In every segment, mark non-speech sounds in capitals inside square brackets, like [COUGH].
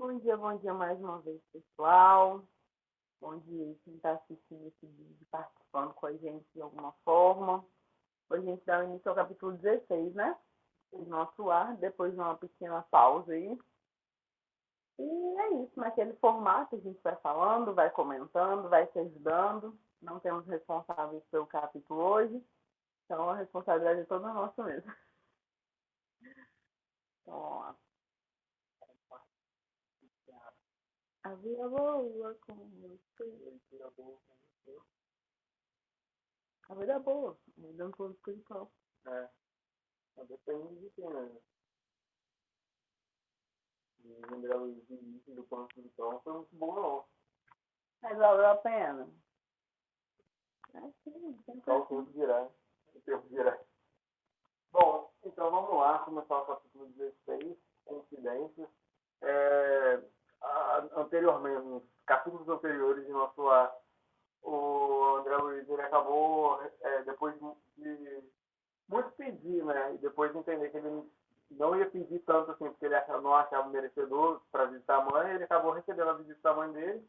Bom dia, bom dia mais uma vez, pessoal. Bom dia quem está assistindo esse vídeo, participando com a gente de alguma forma. Hoje a gente dá início ao capítulo 16, né? Do nosso ar, depois de uma pequena pausa aí. E é isso, naquele formato a gente vai falando, vai comentando, vai se ajudando. Não temos responsáveis pelo capítulo hoje, então a responsabilidade é toda nossa mesmo. [LAUGHS] Então, vamos lá. A vida boa com você. A vida boa, mudando todo espiritual. É. Mas depende de quem, né? Lembrar o início do espiritual não foi muito bom, não. Mas valeu a pena. É sim, tem Só o coisa. tempo dirá. O tempo dirá. Bom, então vamos lá começar o capítulo 16, Confidências. É, anteriormente, nos capítulos anteriores de nosso lar, o André Luiz ele acabou, é, depois de muito pedir, né? E depois de entender que ele não ia pedir tanto assim, porque ele achava- não achava merecedor para visitar a mãe, ele acabou recebendo a visita da mãe dele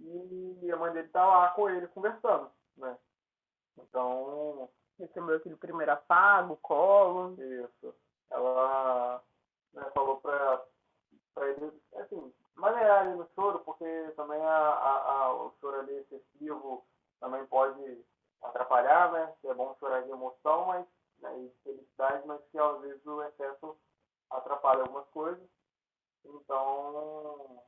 e a mãe dele tá lá com ele conversando, né? Então, Recebeu aquele primeiro afago, colo. isso. Ela né, falou pra, pra ele, assim, maneirar ele no choro, porque também a, a, a- o choro ali excessivo também pode atrapalhar, né? Que é bom chorar de emoção, mas né, e de felicidade, mas que às vezes o excesso atrapalha algumas coisas. Então,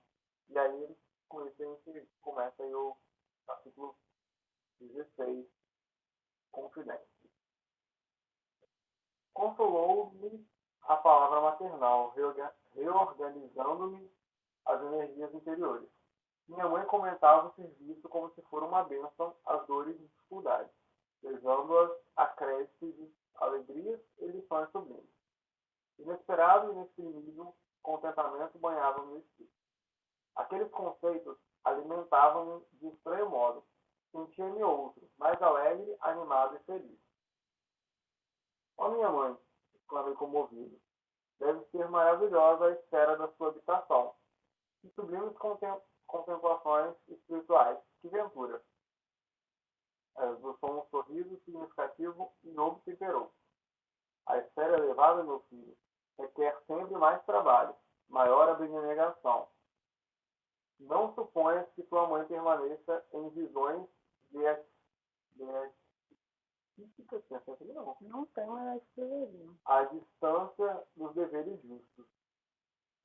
e aí com isso a gente começa aí o capítulo 16, Confidência. Consolou-me a palavra maternal, reorga- reorganizando-me as energias interiores. Minha mãe comentava o serviço como se for uma bênção às dores e dificuldades, levando-as a créditos alegrias e lições sublimes. Inesperado e inexprimível contentamento banhava meu espírito. Aqueles conceitos alimentavam-me de estranho modo. Sentia-me outro, mais alegre, animado e feliz. Ó minha mãe, exclamei comovido, deve ser maravilhosa a esfera da sua habitação. Sublimes contem- contemplações espirituais, que ventura. Esboçou um sorriso significativo e novo temperou. A esfera elevada, meu filho, requer sempre mais trabalho, maior abnegação. Não suponhas que tua mãe permaneça em visões beatíficas, não é sempre não, tem mais escreveria. à distância dos deveres justos.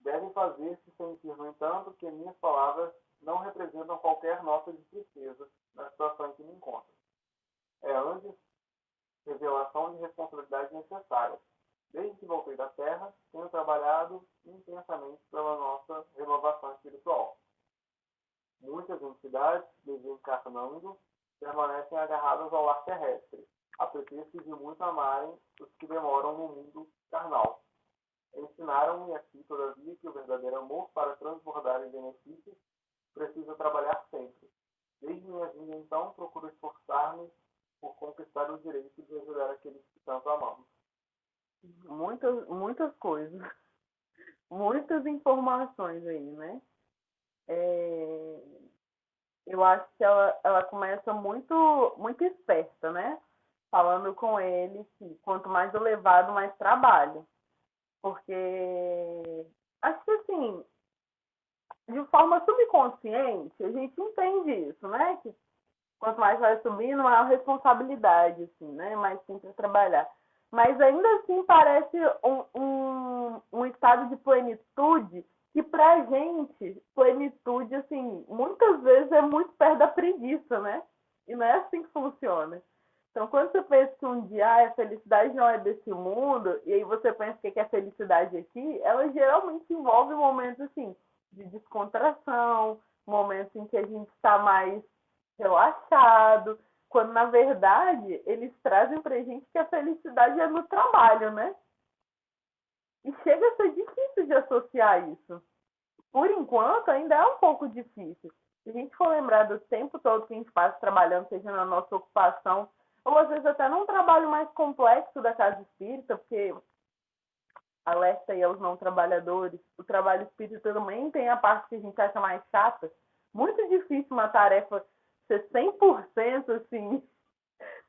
Devem fazer-se sentir, no entanto, que minhas palavras não representam qualquer nota de tristeza na situação em que me encontro. É antes revelação de responsabilidade necessária. Desde que voltei da Terra, tenho trabalhado intensamente pela nossa renovação espiritual. Muitas entidades, desencarnando, permanecem agarradas ao lar terrestre, a pretexto de muito amarem os que demoram no mundo carnal. Ensinaram-me aqui, todavia, que o verdadeiro amor, para transbordar em benefícios, precisa trabalhar sempre. Desde minha vinda, então, procuro esforçar-me por conquistar o direito de ajudar aqueles que tanto amamos. Muitas, muitas coisas. Muitas informações aí, né? É, Eu acho que ela, ela começa muito, muito esperta, né? Falando com ele que quanto mais elevado, mais trabalho. Porque acho que assim, de forma subconsciente, a gente entende isso, né? Que quanto mais vai subindo, maior responsabilidade, assim, né? Mais a trabalhar. Mas ainda assim parece um, um, um estado de plenitude que pra gente, plenitude, assim, muitas vezes é muito perto da preguiça, né? E não é assim que funciona. Então, quando você pensa que um dia ah, a felicidade não é desse mundo, e aí você pensa que é felicidade aqui, ela geralmente envolve momentos, assim, de descontração, momentos em que a gente está mais relaxado, quando na verdade eles trazem pra gente que a felicidade é no trabalho, né? E chega a ser difícil de associar isso. Por enquanto, ainda é um pouco difícil. Se a gente for lembrar do tempo todo que a gente passa trabalhando, seja na nossa ocupação, ou às vezes até num trabalho mais complexo da casa espírita, porque alerta aí aos não trabalhadores. O trabalho espírita também tem a parte que a gente acha mais chata. Muito difícil uma tarefa ser 100% assim,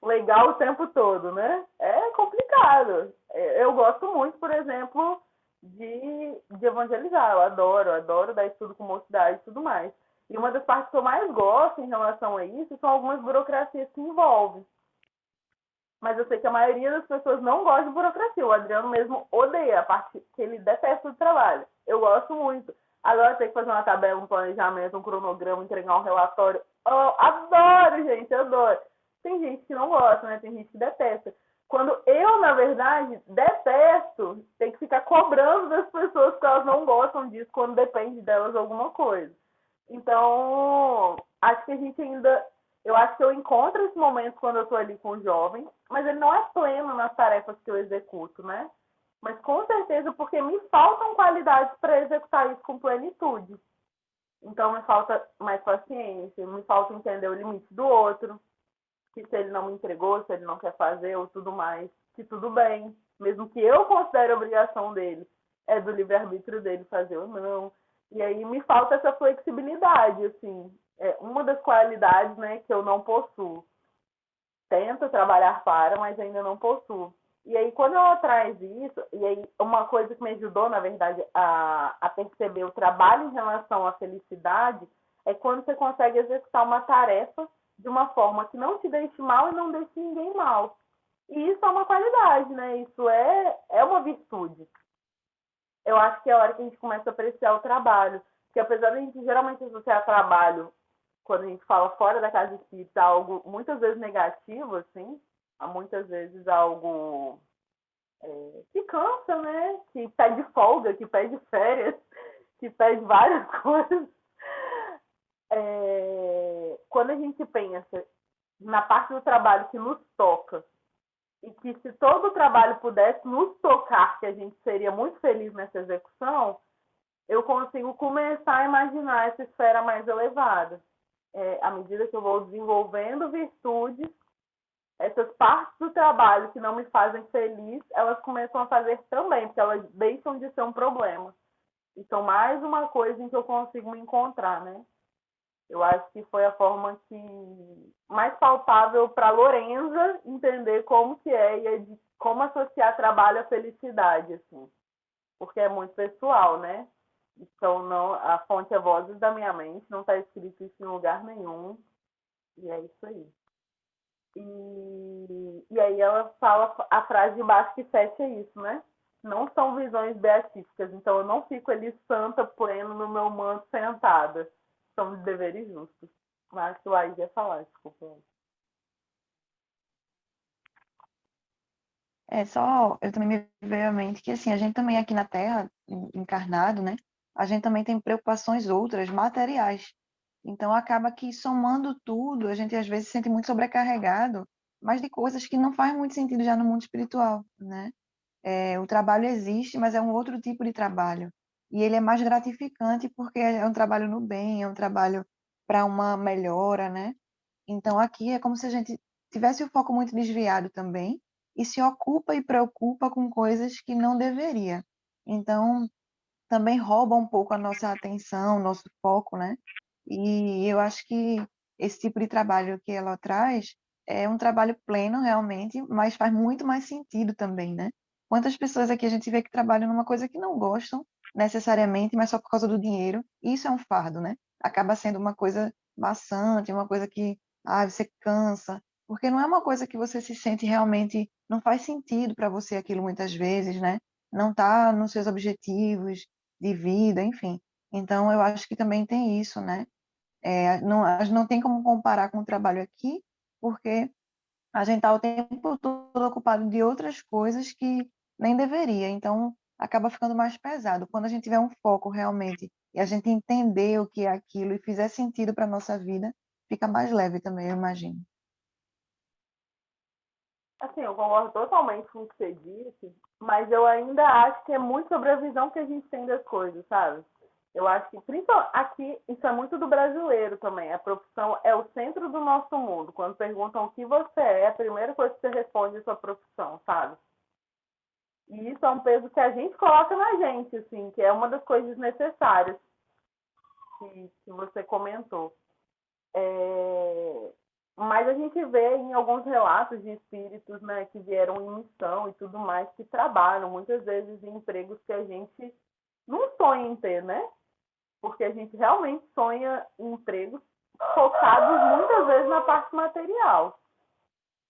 legal o tempo todo, né? É complicado. É, eu gosto muito, por exemplo, de, de evangelizar. Eu adoro, adoro dar estudo com mocidade e tudo mais. E uma das partes que eu mais gosto em relação a isso são algumas burocracias que envolvem. Mas eu sei que a maioria das pessoas não gosta de burocracia. O Adriano mesmo odeia a parte que ele detesta do trabalho. Eu gosto muito. Agora tem que fazer uma tabela, um planejamento, um cronograma, entregar um relatório. Eu adoro, gente, adoro. Tem gente que não gosta, né? Tem gente que detesta. Quando eu, na verdade, detesto, tem que ficar cobrando das pessoas que elas não gostam disso quando depende delas alguma coisa. Então, acho que a gente ainda. Eu acho que eu encontro esse momento quando eu estou ali com o jovem, mas ele não é pleno nas tarefas que eu executo, né? Mas com certeza porque me faltam qualidades para executar isso com plenitude. Então me falta mais paciência, me falta entender o limite do outro, que se ele não me entregou, se ele não quer fazer ou tudo mais, que tudo bem, mesmo que eu considere obrigação dele, é do livre-arbítrio dele fazer ou não. E aí me falta essa flexibilidade, assim, é uma das qualidades, né, que eu não possuo. Tento trabalhar para, mas ainda não possuo. E aí, quando ela traz isso, e aí uma coisa que me ajudou, na verdade, a, a perceber o trabalho em relação à felicidade, é quando você consegue executar uma tarefa de uma forma que não te deixe mal e não deixe ninguém mal. E isso é uma qualidade, né? Isso é, é uma virtude. Eu acho que é a hora que a gente começa a apreciar o trabalho. Porque apesar de a gente geralmente associar trabalho, quando a gente fala fora da casa espírita, algo muitas vezes negativo, assim, há muitas vezes algo é, que cansa, né? Que pede folga, que pede férias, que pede várias [LAUGHS] coisas. É, quando a gente pensa na parte do trabalho que nos toca, e que se todo o trabalho pudesse nos tocar, que a gente seria muito feliz nessa execução, eu consigo começar a imaginar essa esfera mais elevada. É, à medida que eu vou desenvolvendo virtudes, essas partes do trabalho que não me fazem feliz, elas começam a fazer também, porque elas deixam de ser um problema. Então, mais uma coisa em que eu consigo me encontrar, né? Eu acho que foi a forma que mais palpável para Lorenza entender como que é e como associar trabalho à felicidade, assim. Porque é muito pessoal, né? Então, não, a fonte é vozes da minha mente, não está escrito isso em lugar nenhum. E é isso aí. E, e aí ela fala a frase de baixo que fecha isso, né? Não são visões beatíficas, então eu não fico ali santa, pleno no meu manto sentada. São deveres justos. Mas o Laís ia falar, desculpa. É só, eu também me vejo à mente que assim, a gente também aqui na Terra, encarnado, né? A gente também tem preocupações outras, materiais. Então acaba que somando tudo, a gente às vezes se sente muito sobrecarregado, mas de coisas que não faz muito sentido já no mundo espiritual, né? É, o trabalho existe, mas é um outro tipo de trabalho. E ele é mais gratificante porque é um trabalho no bem, é um trabalho para uma melhora, né? Então aqui é como se a gente tivesse o foco muito desviado também e se ocupa e preocupa com coisas que não deveria. Então também rouba um pouco a nossa atenção, nosso foco, né? E eu acho que esse tipo de trabalho que ela traz é um trabalho pleno realmente, mas faz muito mais sentido também, né? Quantas pessoas aqui a gente vê que trabalham numa coisa que não gostam necessariamente, mas só por causa do dinheiro. Isso é um fardo, né? Acaba sendo uma coisa maçante, uma coisa que ah, você cansa, porque não é uma coisa que você se sente realmente, não faz sentido para você aquilo muitas vezes, né? Não está nos seus objetivos de vida, enfim. Então eu acho que também tem isso, né? É, não, não tem como comparar com o trabalho aqui, porque a gente está o tempo todo ocupado de outras coisas que nem deveria. Então, acaba ficando mais pesado. Quando a gente tiver um foco realmente e a gente entender o que é aquilo e fizer sentido para a nossa vida, fica mais leve também, eu imagino. Assim, eu concordo totalmente com o que você disse, mas eu ainda acho que é muito sobre a visão que a gente tem das coisas, sabe? Eu acho que, principalmente aqui, isso é muito do brasileiro também. A profissão é o centro do nosso mundo. Quando perguntam o que você é, a primeira coisa que você responde é a sua profissão, sabe? E isso é um peso que a gente coloca na gente, assim, que é uma das coisas necessárias que, que você comentou. É... Mas a gente vê em alguns relatos de espíritos né, que vieram em missão e tudo mais, que trabalham muitas vezes em empregos que a gente não sonha em ter, né? Porque a gente realmente sonha em empregos focados muitas vezes na parte material.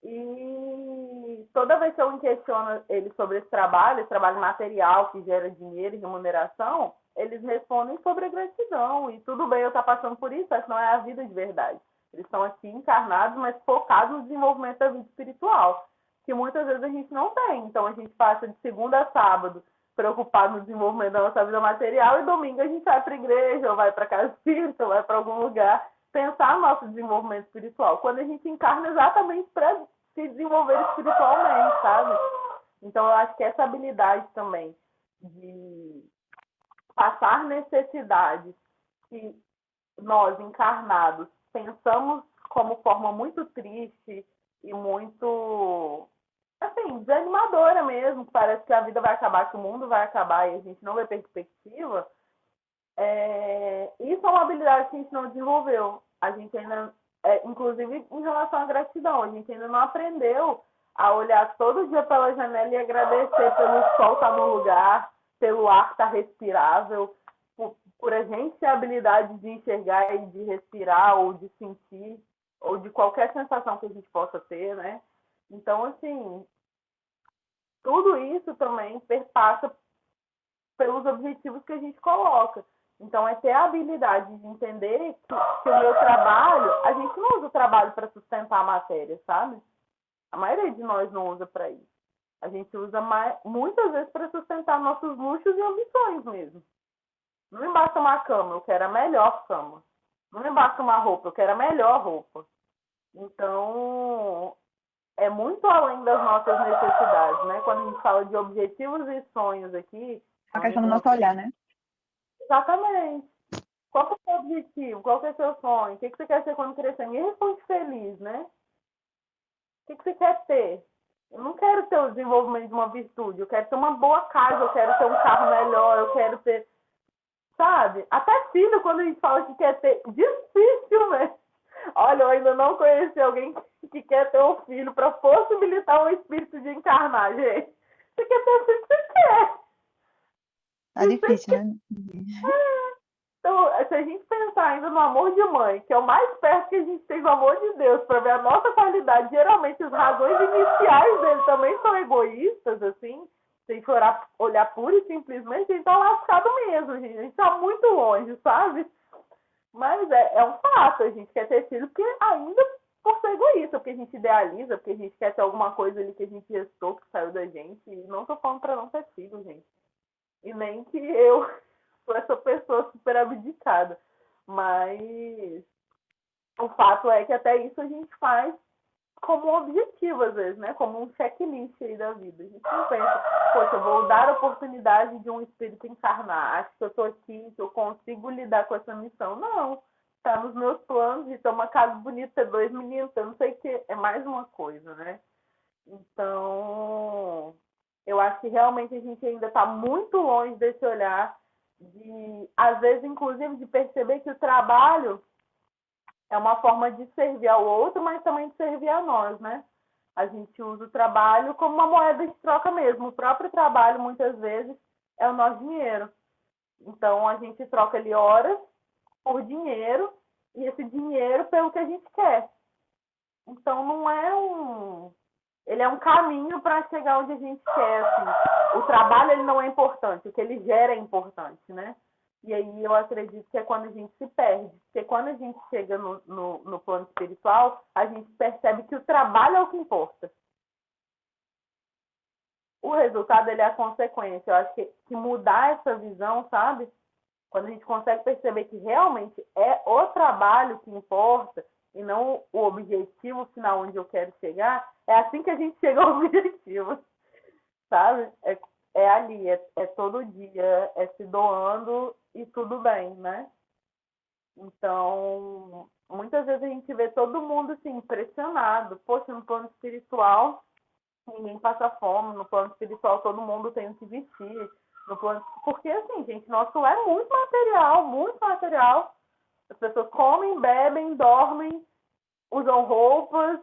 E toda vez que eu questiono eles sobre esse trabalho, esse trabalho material que gera dinheiro e remuneração, eles respondem sobre a gratidão. E tudo bem eu estar passando por isso, essa não é a vida de verdade. Eles estão aqui encarnados, mas focados no desenvolvimento da vida espiritual, que muitas vezes a gente não tem. Então a gente passa de segunda a sábado preocupado no desenvolvimento da nossa vida material e domingo a gente vai para a igreja, ou vai para casa espírita, [LAUGHS] ou vai para algum lugar pensar no nosso desenvolvimento espiritual. Quando a gente encarna exatamente para se desenvolver espiritualmente, sabe? Então eu acho que essa habilidade também de passar necessidades que nós encarnados pensamos como forma muito triste e muito assim, desanimadora mesmo, parece que a vida vai acabar, que o mundo vai acabar e a gente não vê perspectiva, é... isso é uma habilidade que a gente não desenvolveu. A gente ainda, é, inclusive em relação à gratidão, a gente ainda não aprendeu a olhar todo dia pela janela e agradecer pelo sol estar tá no lugar, pelo ar estar tá respirável, por a gente ter a habilidade de enxergar e de respirar ou de sentir ou de qualquer sensação que a gente possa ter, né? Então, assim, tudo isso também perpassa pelos objetivos que a gente coloca. Então, é ter a habilidade de entender que, que o meu trabalho, a gente não usa o trabalho para sustentar a matéria, sabe? A maioria de nós não usa para isso. A gente usa mais, muitas vezes para sustentar nossos luxos e ambições mesmo. Não me basta uma cama, eu quero a melhor cama. Não me basta uma roupa, eu quero a melhor roupa. Então, é muito além das nossas necessidades, né? Quando a gente fala de objetivos e sonhos aqui. A questão do nosso olhar, né? Exatamente. Qual é o seu objetivo? Qual é o seu sonho? O que você quer ser quando crescer? Me responde feliz, né? O que você quer ter? Eu não quero ter o desenvolvimento de uma virtude. Eu quero ter uma boa casa, eu quero ter um carro melhor, eu quero ter sabe? Até filho, quando a gente fala que quer ter, difícil, né? Olha, eu ainda não conheci alguém que quer ter um filho para possibilitar um espírito de encarnar, gente. Você quer ter o que você quer. Tá difícil, né? Então, se a gente pensar ainda no amor de mãe, que é o mais perto que a gente tem do amor de Deus, para ver a nossa qualidade, geralmente as razões iniciais dele também são egoístas, assim se a gente olhar, olhar pura e simplesmente, a gente tá lascado mesmo, gente. A gente tá muito longe, sabe? Mas é, é um fato, a gente quer ter filho porque ainda por ser egoísta, porque a gente idealiza, porque a gente quer ter alguma coisa ali que a gente gestou, que saiu da gente. E não tô falando pra não ter filho, gente. E nem que eu [LAUGHS] sou essa pessoa super abdicada. Mas o fato é que até isso a gente faz como objetivo, às vezes, né? Como um checklist aí da vida. A gente não pensa, poxa, eu vou dar a oportunidade de um espírito encarnar. Acho que eu tô aqui, que eu consigo lidar com essa missão. Não. Tá nos meus planos de ter uma casa bonita, ter dois meninos, eu não sei o que. É mais uma coisa, né? Então, eu acho que realmente a gente ainda está muito longe desse olhar de, às vezes, inclusive, de perceber que o trabalho é uma forma de servir ao outro, mas também de servir a nós, né? A gente usa o trabalho como uma moeda de troca mesmo. O próprio trabalho, muitas vezes, é o nosso dinheiro. Então, a gente troca ali horas por dinheiro e esse dinheiro pelo que a gente quer. Então, não é um. Ele é um caminho para chegar onde a gente quer. Assim. O trabalho ele não é importante, o que ele gera é importante, né? E aí eu acredito que é quando a gente se perde. Porque quando a gente chega no, no, no plano espiritual, a gente percebe que o trabalho é o que importa. O resultado ele é a consequência. Eu acho que, que mudar essa visão, sabe? Quando a gente consegue perceber que realmente é o trabalho que importa e não o objetivo final onde eu quero chegar, é assim que a gente chega ao [LAUGHS] objetivo, sabe? É, é ali, é, é todo dia, é se doando e tudo bem, né? Então, muitas vezes a gente vê todo mundo assim, impressionado. Poxa, no plano espiritual, ninguém passa fome, no plano espiritual todo mundo tem o que vestir, no plano... porque assim, gente, nosso é muito material, muito material. As pessoas comem, bebem, dormem, usam roupas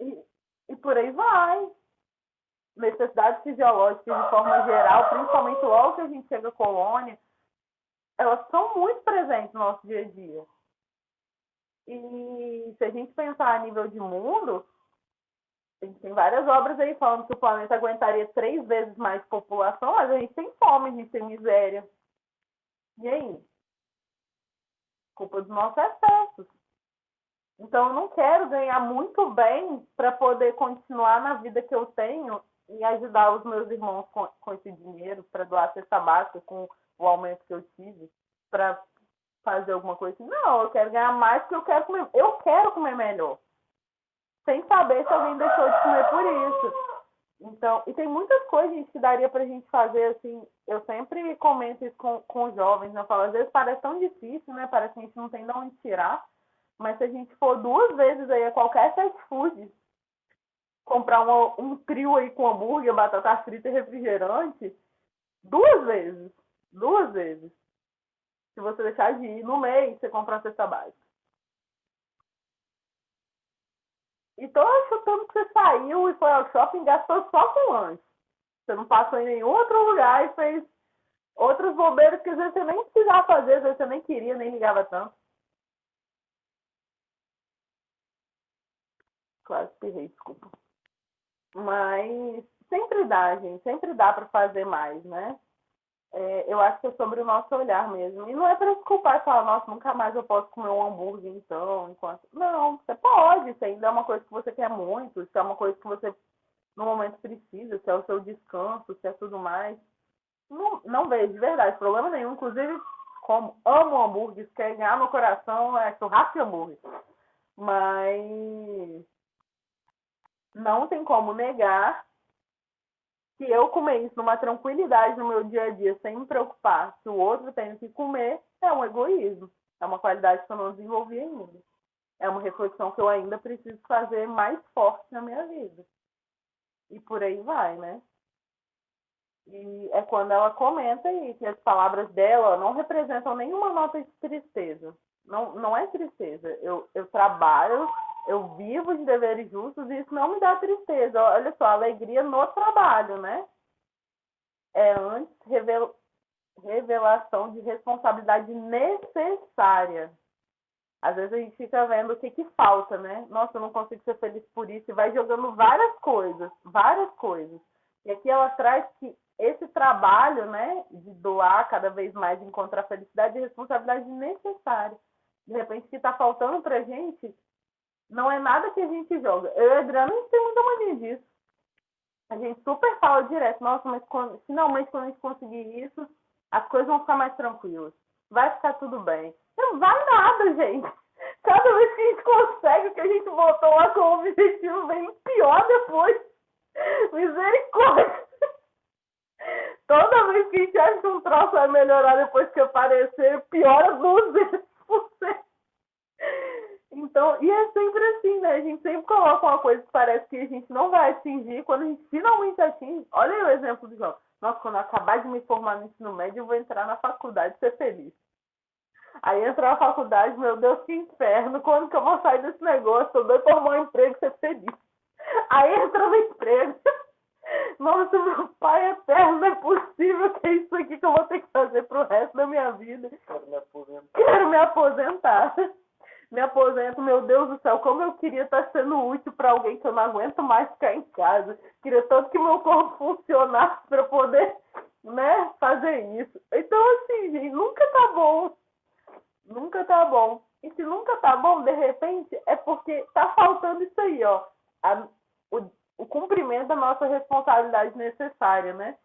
e, e por aí vai. Necessidades fisiológicas de forma geral, principalmente logo que a gente chega à colônia, elas são muito presentes no nosso dia a dia. E se a gente pensar a nível de mundo, a gente tem várias obras aí falando que o planeta aguentaria três vezes mais população, mas a gente tem fome, a gente tem miséria. E aí? Culpa dos nossos excessos. Então eu não quero ganhar muito bem para poder continuar na vida que eu tenho e ajudar os meus irmãos com, com esse dinheiro para doar cesta básica com o aumento que eu tive para fazer alguma coisa assim. Não, eu quero ganhar mais porque eu quero comer. Eu quero comer melhor sem saber se alguém deixou de comer por isso. Então, e tem muitas coisas gente, que daria pra gente fazer, assim, eu sempre comento isso com, com os jovens, né? eu falo, às vezes parece tão difícil, né? Parece que a gente não tem de onde tirar, mas se a gente for duas vezes aí a qualquer fast food, comprar uma, um trio aí com hambúrguer, batata frita e refrigerante, duas vezes, duas vezes. Se você deixar de ir no mês, você compra uma cesta básica. E tô chutando que você saiu e foi ao shopping gastou só com lanche. Você não passou em nenhum outro lugar e fez outros bobeiros que às vezes você nem precisava fazer, às vezes você nem queria, nem ligava tanto. Quase pirrei, desculpa. Mas sempre dá, gente, sempre dá para fazer mais, né? É, eu acho que é sobre o nosso olhar mesmo. E não é para se culpar e falar, nossa, nunca mais eu posso comer um hambúrguer então, enquanto. Não, você pode, isso ainda é uma coisa que você quer muito, isso é uma coisa que você no momento precisa, se é o seu descanso, se é tudo mais. Não, não vejo, de verdade, problema nenhum. Inclusive, como amo hambúrguer, se quer ganhar no coração, é churrasco e hambúrguer. Mas não tem como negar se eu comer isso numa tranquilidade no meu dia a dia, sem me preocupar se o outro tem que comer, é um egoísmo. É uma qualidade que eu não desenvolvi ainda. É uma reflexão que eu ainda preciso fazer mais forte na minha vida. E por aí vai, né? E é quando ela comenta aí que as palavras dela não representam nenhuma nota de tristeza. Não, não é tristeza. Eu, eu trabalho eu vivo de deveres justos e isso não me dá tristeza. Olha só, alegria no trabalho, né? É antes revel... revelação de responsabilidade necessária. Às vezes a gente fica vendo o que, que falta, né? Nossa, eu não consigo ser feliz por isso. E vai jogando várias coisas, várias coisas. E aqui ela traz que esse trabalho, né, de doar cada vez mais, encontrar felicidade e responsabilidade necessária. De repente, o que está faltando para gente não é nada que a gente joga. Eu e a Adriana, a gente tem muita mania disso. A gente super fala direto, nossa, mas quando, finalmente quando a gente conseguir isso, as coisas vão ficar mais tranquilas. Vai ficar tudo bem. Não vai nada, gente. [LAUGHS] Cada vez que a gente consegue o que a gente botou lá como objetivo, vem pior depois. [LAUGHS] Misericórdia. [LAUGHS] Toda vez que a gente acha que um troço vai melhorar depois que aparecer, piora 200%. Então, e é sempre assim, né? A gente sempre coloca uma coisa que parece que a gente não vai atingir, quando a gente finalmente atinge. Olha aí o exemplo do João. Nossa, quando eu acabar de me formar no ensino médio, eu vou entrar na faculdade e ser feliz. Aí entrar na faculdade, meu Deus, que inferno. Quando que eu vou sair desse negócio? Eu doido por um emprego e ser feliz. Aí entra no emprego. [LAUGHS] Nossa, meu pai eterno, não é possível que é isso aqui que eu vou ter que fazer pro resto da minha vida. Quero me aposentar. Quero me aposentar me aposento, meu Deus do céu, como eu queria estar sendo útil para alguém que eu não aguento mais ficar em casa. Queria tanto que meu corpo funcionasse para poder, né, fazer isso. Então, assim, gente, nunca tá bom. Nunca tá bom. E se nunca tá bom, de repente, é porque tá faltando isso aí, ó. A, o, o cumprimento da nossa responsabilidade necessária, né?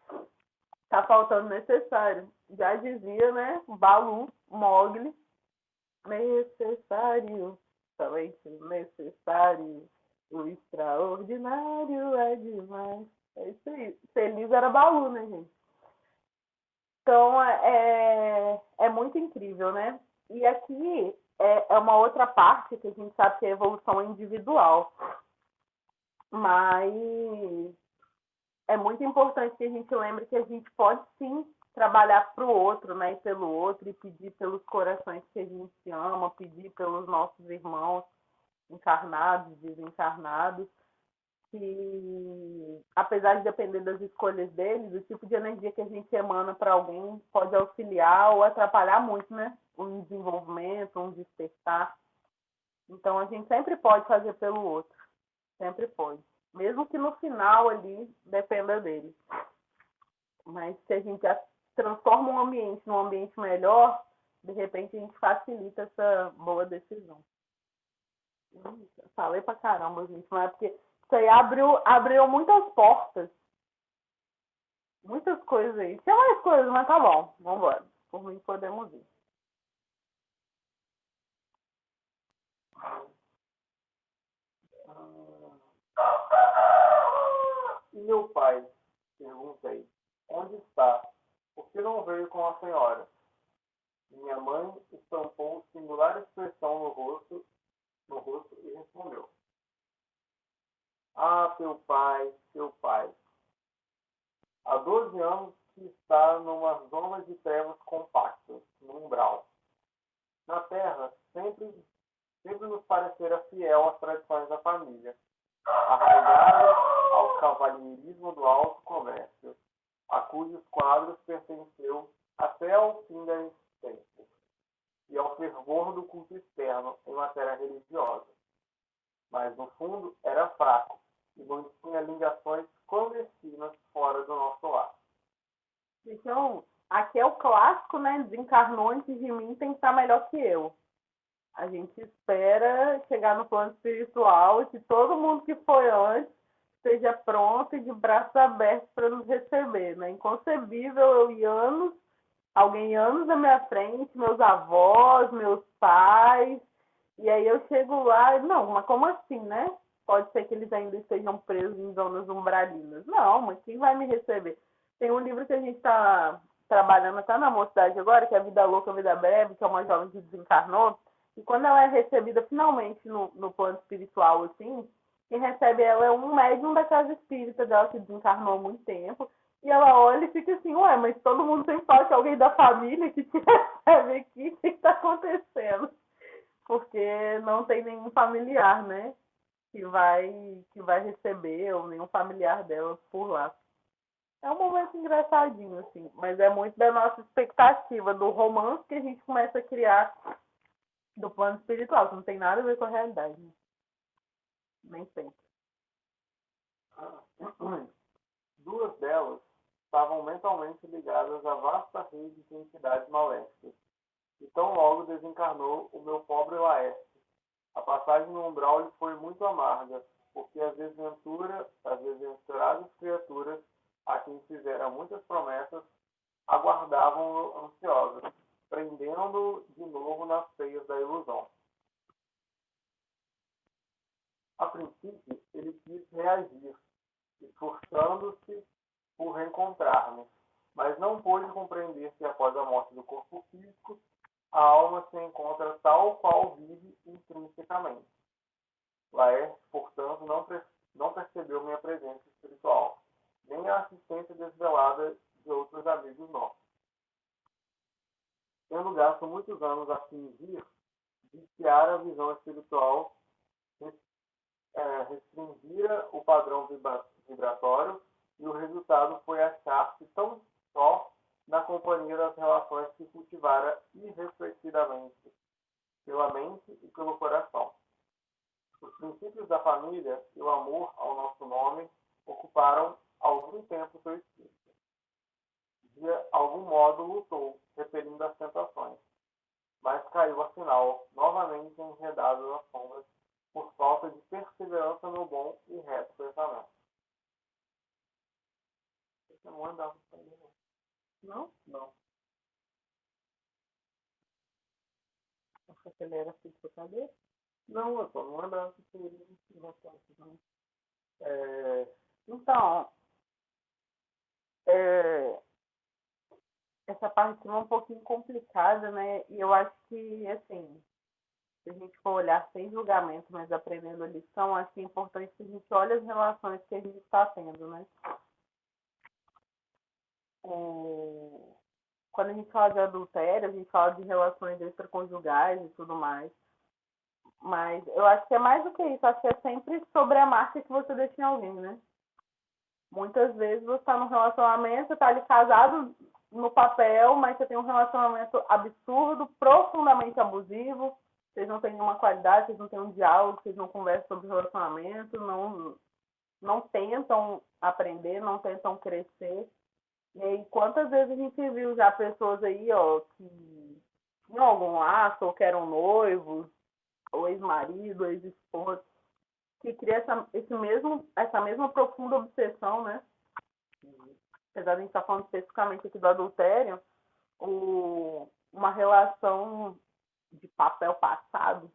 Tá faltando necessário. Já dizia, né, Balu, Mogli, necessário, somente necessário. O extraordinário é demais. É isso aí. Feliz era Baú, né, gente? Então, é, é muito incrível, né? E aqui é, é uma outra parte que a gente sabe que é a evolução individual. Mas é muito importante que a gente lembre que a gente pode sim trabalhar para o outro, né, e pelo outro, e pedir pelos corações que a gente ama, pedir pelos nossos irmãos encarnados, desencarnados, que apesar de depender das escolhas deles, o tipo de energia que a gente emana para alguém pode auxiliar ou atrapalhar muito, né, um desenvolvimento, um despertar. Então a gente sempre pode fazer pelo outro, sempre pode, mesmo que no final ali dependa dele. Mas se a gente transforma um ambiente num ambiente melhor, de repente a gente facilita essa boa decisão. Falei pra caramba, gente, mas é porque isso aí abriu, abriu muitas portas. Muitas coisas aí. Tinha mais coisas, mas tá bom. Vambora. Por mim podemos ir. Meu pai? Perguntei. Onde está? Que não veio com a senhora? Minha mãe estampou singular expressão no rosto, no rosto e respondeu. Ah, teu pai, teu pai. Há 12 anos que está numa zona de trevas compactas, no umbral. Na Terra, sempre, sempre nos parecera fiel às tradições da família, arraigado ao cavalheirismo do alto comércio, a cujos quadros pertenceu até ao fim da existência, e ao fervor do culto externo em matéria religiosa. Mas, no fundo, era fraco e mantinha ligações clandestinas fora do nosso lar. Então, aqui é o clássico, né? Desencarnou antes de mim, tem que estar melhor que eu. A gente espera chegar no plano espiritual e que todo mundo que foi antes esteja pronto e de braços abertos para nos receber. Né? Inconcebível eu ir anos, alguém anos à minha frente, meus avós, meus pais, e aí eu chego lá, não, mas como assim, né? Pode ser que eles ainda estejam presos em zonas umbralinas. Não, mas quem vai me receber? Tem um livro que a gente está trabalhando, está na mocidade agora, que é Vida Louca, Vida Breve, que é uma jovem que desencarnou, e quando ela é recebida finalmente no, no plano espiritual, assim, quem recebe ela é um médium da casa espírita dela que desencarnou há muito tempo. E ela olha e fica assim, ué, mas todo mundo tem falta alguém da família que te [LAUGHS] recebe aqui, o que está acontecendo? Porque não tem nenhum familiar, né? Que vai, que vai receber, ou nenhum familiar dela por lá. É um momento engraçadinho, assim, mas é muito da nossa expectativa, do romance que a gente começa a criar do plano espiritual, que não tem nada a ver com a realidade. Né? Nem sempre. Duas delas estavam mentalmente ligadas à vasta rede de entidades maléficas. E tão logo desencarnou o meu pobre Laércio. A passagem no umbral lhe foi muito amarga, porque as desventuras, as desventuradas criaturas a quem fizeram muitas promessas aguardavam ansiosas, prendendo-o de novo nas feias da ilusão. A princípio, ele quis reagir, esforçando-se por reencontrar-me, mas não pôde compreender que após a morte do corpo físico, a alma se encontra tal qual vive intrinsecamente. Laércio, portanto, não, não percebeu minha presença espiritual, nem a assistência desvelada de outros amigos nossos. Tendo gasto muitos anos a fingir, viciar a visão espiritual é, restringira o padrão vibratório e o resultado foi achar-se tão só na companhia das relações que cultivara irrefletidamente pela mente e pelo coração. Os princípios da família e o amor ao nosso nome ocuparam algum tempo seu espírito. De algum modo lutou, repelindo as tentações, mas caiu afinal novamente enredado nas sombras por falta de perseverança no bom e reto pensamento. Você não andava para ele, não? Não. Que ele era filho de cabeça? Não, eu só não andava para ele, não. É, então, é, essa parte é um pouquinho complicada, né? E eu acho que, assim, se a gente for olhar sem julgamento, mas aprendendo a lição, acho que é importante que a gente olhe as relações que a gente está tendo, né? é, quando a gente fala de adultério, a gente fala de relações extraconjugais e tudo mais. Mas eu acho que é mais do que isso, acho que é sempre sobre a marca que você deixa em alguém, né? Muitas vezes você está num relacionamento, você está ali casado no papel, mas você tem um relacionamento absurdo, profundamente abusivo, vocês não têm nenhuma qualidade, vocês não têm um diálogo, vocês não conversam sobre relacionamento, não, não tentam aprender, não tentam crescer. E aí, quantas vezes a gente viu já pessoas aí, ó, que tinham algum laço, ou que eram noivos, ou ex-marido, ex-esposa, que cria essa, esse mesmo, essa mesma profunda obsessão, né? Apesar de a gente estar tá falando especificamente aqui do adultério, o, uma relação de papel passado,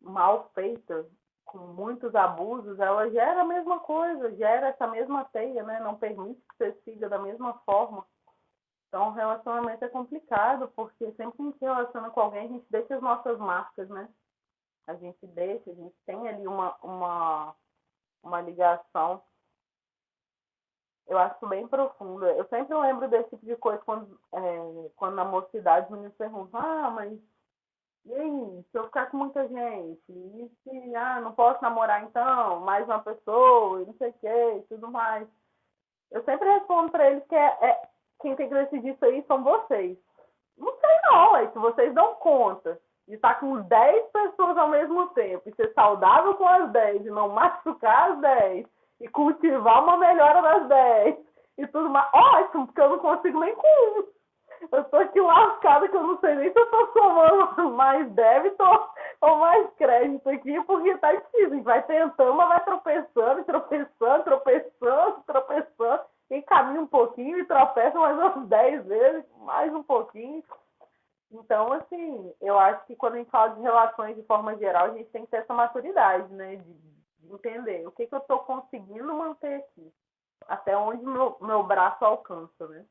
mal feita, com muitos abusos, ela gera a mesma coisa, gera essa mesma teia, né? Não permite que você siga da mesma forma. Então, o relacionamento é complicado, porque sempre que a gente relaciona com alguém, a gente deixa as nossas marcas, né? A gente deixa, a gente tem ali uma, uma, uma ligação. Eu acho bem profunda. Eu sempre lembro desse tipo de coisa quando, é, quando na mocidade os meninos perguntam, ah, mas e aí, se eu ficar com muita gente, e se, ah, não posso namorar então, mais uma pessoa, e não sei o que, e tudo mais. Eu sempre respondo para eles que é, é, quem tem que decidir isso aí são vocês. Não sei não, é se vocês dão conta de estar com 10 pessoas ao mesmo tempo, e ser saudável com as 10, e não [LAUGHS] machucar as 10, e cultivar uma melhora das 10, e tudo mais, ótimo, porque eu não consigo nem com um. Eu tô aqui lascada que eu não sei nem se eu tô somando [LAUGHS] mais débito ou mais crédito aqui, porque tá difícil. Vai tentando, mas vai tropeçando, tropeçando, tropeçando, tropeçando. E caminha um pouquinho e tropeça mais umas 10 vezes, mais um pouquinho. Então, assim, eu acho que quando a gente fala de relações de forma geral, a gente tem que ter essa maturidade, né? De entender o que, que eu estou conseguindo manter aqui. Até onde meu, meu braço alcança, né?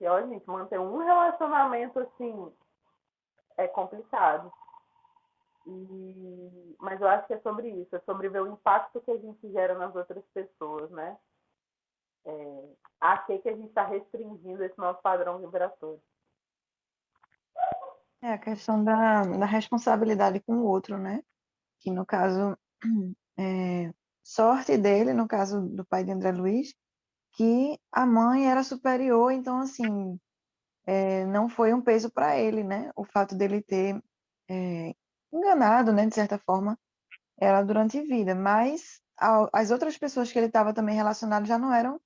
E olha, gente, manter um relacionamento assim é complicado. E... Mas eu acho que é sobre isso, é sobre ver o impacto que a gente gera nas outras pessoas, né? É... A que, que a gente está restringindo esse nosso padrão vibratório. É a questão da, da responsabilidade com o outro, né? Que no caso, é, sorte dele, no caso do pai de André Luiz, que a mãe era superior, então, assim, é, não foi um peso para ele, né? O fato dele ter é, enganado, né, de certa forma, ela durante a vida. Mas a, as outras pessoas que ele estava também relacionado já não eram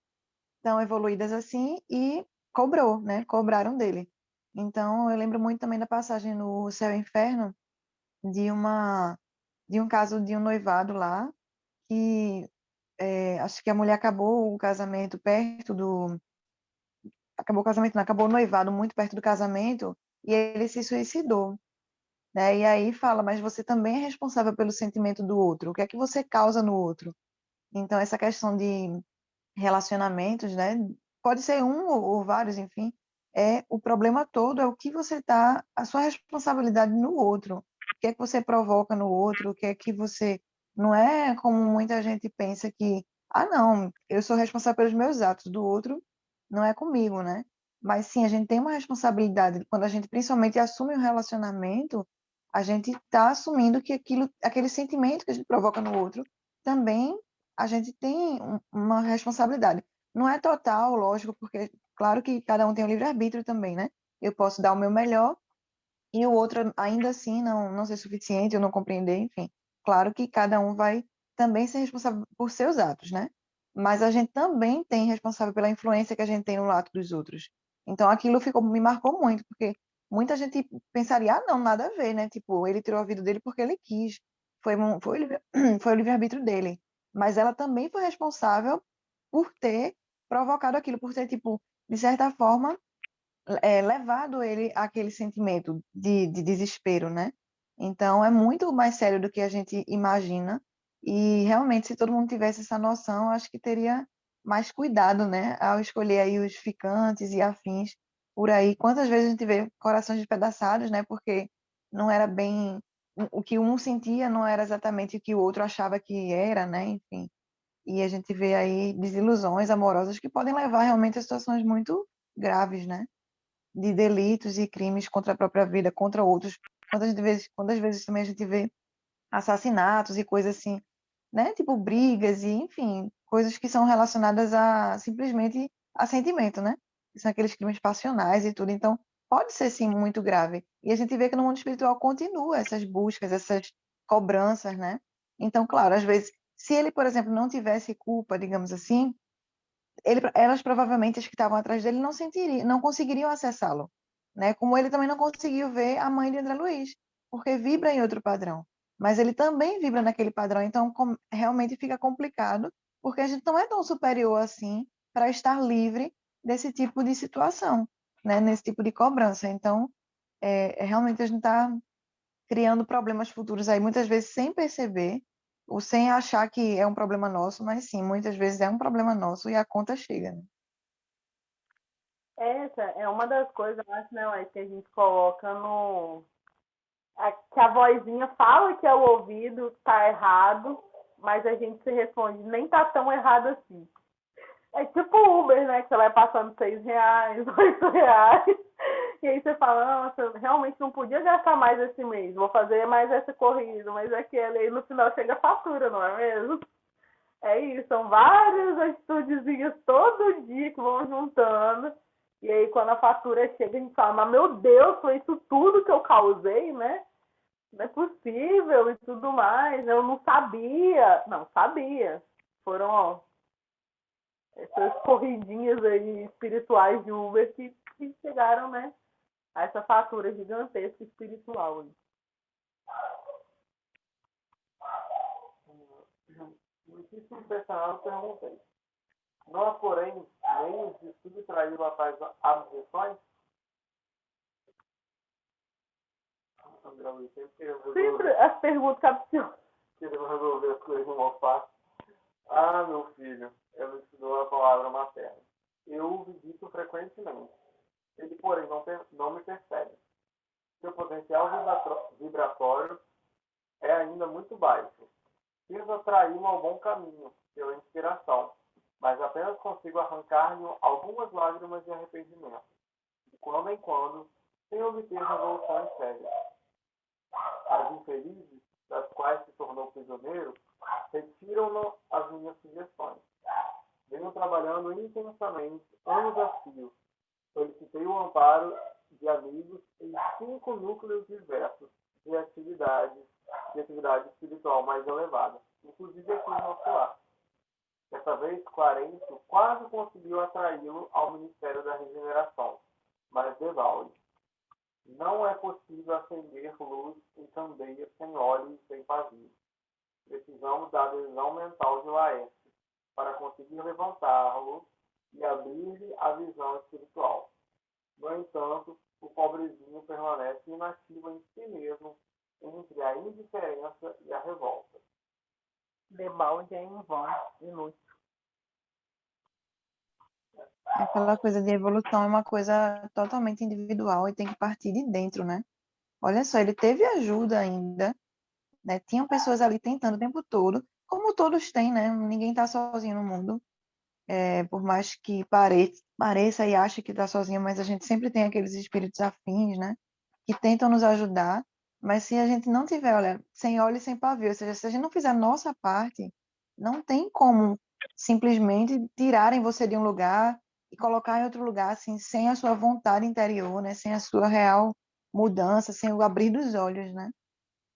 tão evoluídas assim e cobrou, né? Cobraram dele. Então, eu lembro muito também da passagem no Céu e Inferno de uma de um caso de um noivado lá que é, acho que a mulher acabou o casamento perto do. Acabou o casamento, não, acabou o noivado muito perto do casamento e ele se suicidou. Né? E aí fala, mas você também é responsável pelo sentimento do outro. O que é que você causa no outro? Então, essa questão de relacionamentos, né? Pode ser um ou, ou vários, enfim. É o problema todo é o que você tá, a sua responsabilidade no outro. O que é que você provoca no outro? O que é que você não é como muita gente pensa que, ah, não, eu sou responsável pelos meus atos, do outro não é comigo, né? Mas sim, a gente tem uma responsabilidade. Quando a gente principalmente assume um relacionamento, a gente está assumindo que aquilo, aquele sentimento que a gente provoca no outro, também a gente tem uma responsabilidade. Não é total, lógico, porque claro que cada um tem o livre-arbítrio também, né? Eu posso dar o meu melhor e o outro ainda assim não, não ser suficiente, eu não compreender, enfim. Claro que cada um vai também ser responsável por seus atos, né? Mas a gente também tem responsável pela influência que a gente tem no ato dos outros. Então aquilo ficou, me marcou muito, porque muita gente pensaria, ah, não, nada a ver, né? Tipo, ele tirou a vida dele porque ele quis. Foi, foi, [CLEARS THROAT] foi o livre-arbítrio dele. Mas ela também foi responsável por ter provocado aquilo, por ter, tipo, de certa forma, é, levado ele àquele sentimento de, de desespero, né? Então, é muito mais sério do que a gente imagina. E realmente, se todo mundo tivesse essa noção, acho que teria mais cuidado, né, ao escolher aí os ficantes e afins por aí. Quantas vezes a gente vê corações despedaçados, né, porque não era bem o que um sentia, não era exatamente o que o outro achava que era, né, enfim. e a gente vê aí desilusões amorosas que podem levar realmente a situações muito graves, né? De delitos e crimes contra a própria vida, contra outros. Quantas vezes, quantas vezes também a gente vê assassinatos e coisas assim, né? Tipo brigas e, enfim, coisas que são relacionadas a simplesmente a sentimento, né? São aqueles crimes passionais e tudo. Então, pode ser sim muito grave. E a gente vê que no mundo espiritual continua essas buscas, essas cobranças, né? Então, claro, às vezes se ele, por exemplo, não tivesse culpa, digamos assim, ele, elas provavelmente as que estavam atrás dele não sentiriam, não conseguiriam acessá-lo, né? Como ele também não conseguiu ver a mãe de André Luiz, porque vibra em outro padrão. Mas ele também vibra naquele padrão, então com, realmente fica complicado, porque a gente não é tão superior assim para estar livre desse tipo de situação, né? Nesse tipo de cobrança. Então, é, é realmente a gente está criando problemas futuros aí muitas vezes sem perceber ou sem achar que é um problema nosso, mas sim, muitas vezes é um problema nosso e a conta chega. Né? Essa é uma das coisas, acho, né, que a gente coloca no. que a vozinha fala que é o ouvido tá errado, mas a gente se responde, nem tá tão errado assim. É tipo Uber, né? Que você vai passando seis reais, [LAUGHS] oito reais. E aí você fala, nossa, realmente não podia gastar mais esse mês, vou fazer mais essa corrida, mas aquele aí no final chega a fatura, não é mesmo? É isso, são várias atitudezinhas todo dia que vão juntando. E aí quando a fatura chega, a gente fala, mas meu Deus, foi isso tudo que eu causei, né? Não é possível e tudo mais. Eu não sabia. Não, sabia. Foram, ó, essas corridinhas aí espirituais de Uber que, que chegaram, né? A essa fatura gigantesca espiritual. Muitíssimo personal perguntei. Não há, porém, meios de subtrair a tais abjeções? Sempre as perguntas capciosas. Queremos resolver as coisas no fácil. Ah, meu filho, ela estudou a palavra materna. Eu o visito frequentemente ele, porém, não, não me percebe. Seu potencial vibratório é ainda muito baixo. Quis atraí-lo ao bom caminho, pela inspiração, mas apenas consigo arrancar-lhe algumas lágrimas de arrependimento, de quando em quando, sem obter resoluções sérias. As infelizes, das quais se tornou prisioneiro, retiram-no as minhas sugestões. Venho trabalhando intensamente, anos a fio, solicitei o amparo de amigos em cinco núcleos diversos de atividades, de atividade espiritual mais elevada, inclusive aqui no nosso lar. Dessa vez, Quarento quase conseguiu atraí-lo ao Ministério da Regeneração, mas devalde. Não é possível acender luz em candeias sem óleo e sem pavio. Precisamos da adesão mental de Laércio para conseguir levantá-lo e abrir-lhe a visão espiritual. No entanto, o pobrezinho permanece inativo em si mesmo entre a indiferença e a revolta. Debalde é em vão, inútil. Aquela coisa de evolução é uma coisa totalmente individual e tem que partir de dentro, né? Olha só, ele teve ajuda ainda, né? Tinham pessoas ali tentando o tempo todo, como todos têm, né? Ninguém está sozinho no mundo é, por mais que pareça, pareça e ache que está sozinho, mas a gente sempre tem aqueles espíritos afins, né? Que tentam nos ajudar, mas se a gente não tiver, olha, sem óleo e sem pavio, ou seja, se a gente não fizer a nossa parte, não tem como simplesmente tirarem você de um lugar e colocar em outro lugar, assim, sem a sua vontade interior, né? Sem a sua real mudança, sem o abrir dos olhos, né?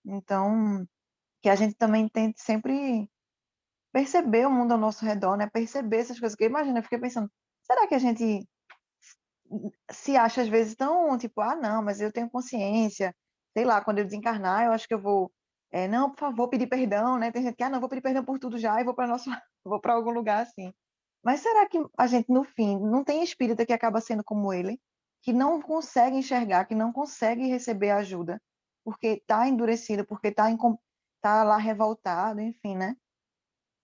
Então, que a gente também tente sempre perceber o mundo ao nosso redor, né? Perceber essas coisas. Que imagina, eu fiquei pensando, será que a gente se acha às vezes tão tipo, ah, não, mas eu tenho consciência, sei lá, quando eu desencarnar, eu acho que eu vou, é, não, por favor, pedir perdão, né? Tem gente que, ah, não, vou pedir perdão por tudo já e vou para nosso, [LAUGHS] vou para algum lugar assim. Mas será que a gente no fim não tem espírita que acaba sendo como ele, que não consegue enxergar, que não consegue receber ajuda, porque está endurecido, porque está tá lá revoltado, enfim, né?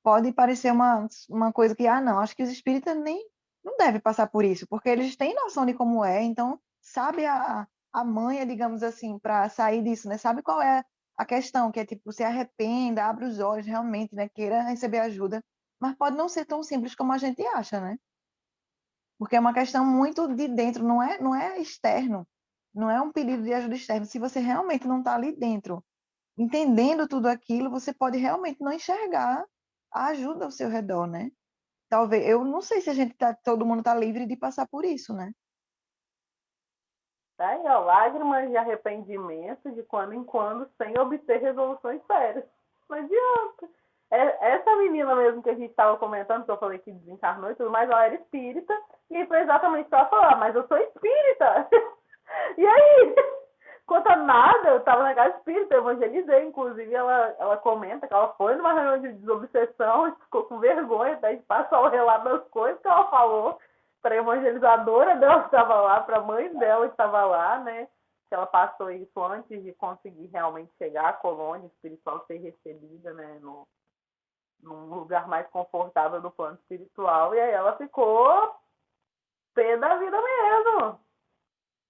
Pode parecer uma, uma coisa que, ah, não, acho que os espíritas nem não devem passar por isso, porque eles têm noção de como é, então sabe a, a manha, digamos assim, para sair disso, né? Sabe qual é a questão, que é tipo, se arrependa, abre os olhos realmente, né? Queira receber ajuda. mas pode não ser tão simples como a gente acha, né? Porque é uma questão muito de dentro, não é, não é externo, não é um pedido de ajuda externa. Se você realmente não está ali dentro, entendendo tudo aquilo, você pode realmente não enxergar ajuda ao seu redor, né? Talvez, eu não sei se a gente tá, todo mundo está livre de passar por isso, né? Tá aí, ó, lágrimas de arrependimento de quando em quando, sem obter resoluções sérias. Não adianta. É, essa menina mesmo que a gente estava comentando, que eu falei que desencarnou e tudo mais, ela era espírita, e foi exatamente o que ela falou, mas eu sou espírita. [LAUGHS] e aí? Quanto a nada, eu estava na casa espírita, eu evangelizei, inclusive ela, ela comenta que ela foi numa reunião de desobsessão, [LAUGHS] ficou com vergonha até de passar o relato das coisas que ela falou para a evangelizadora dela que estava lá, para a mãe dela que estava lá, né? Que ela passou isso antes de conseguir realmente chegar à colônia espiritual, ser recebida, né? No, num lugar mais confortável do plano espiritual. E aí ela ficou pé da vida mesmo.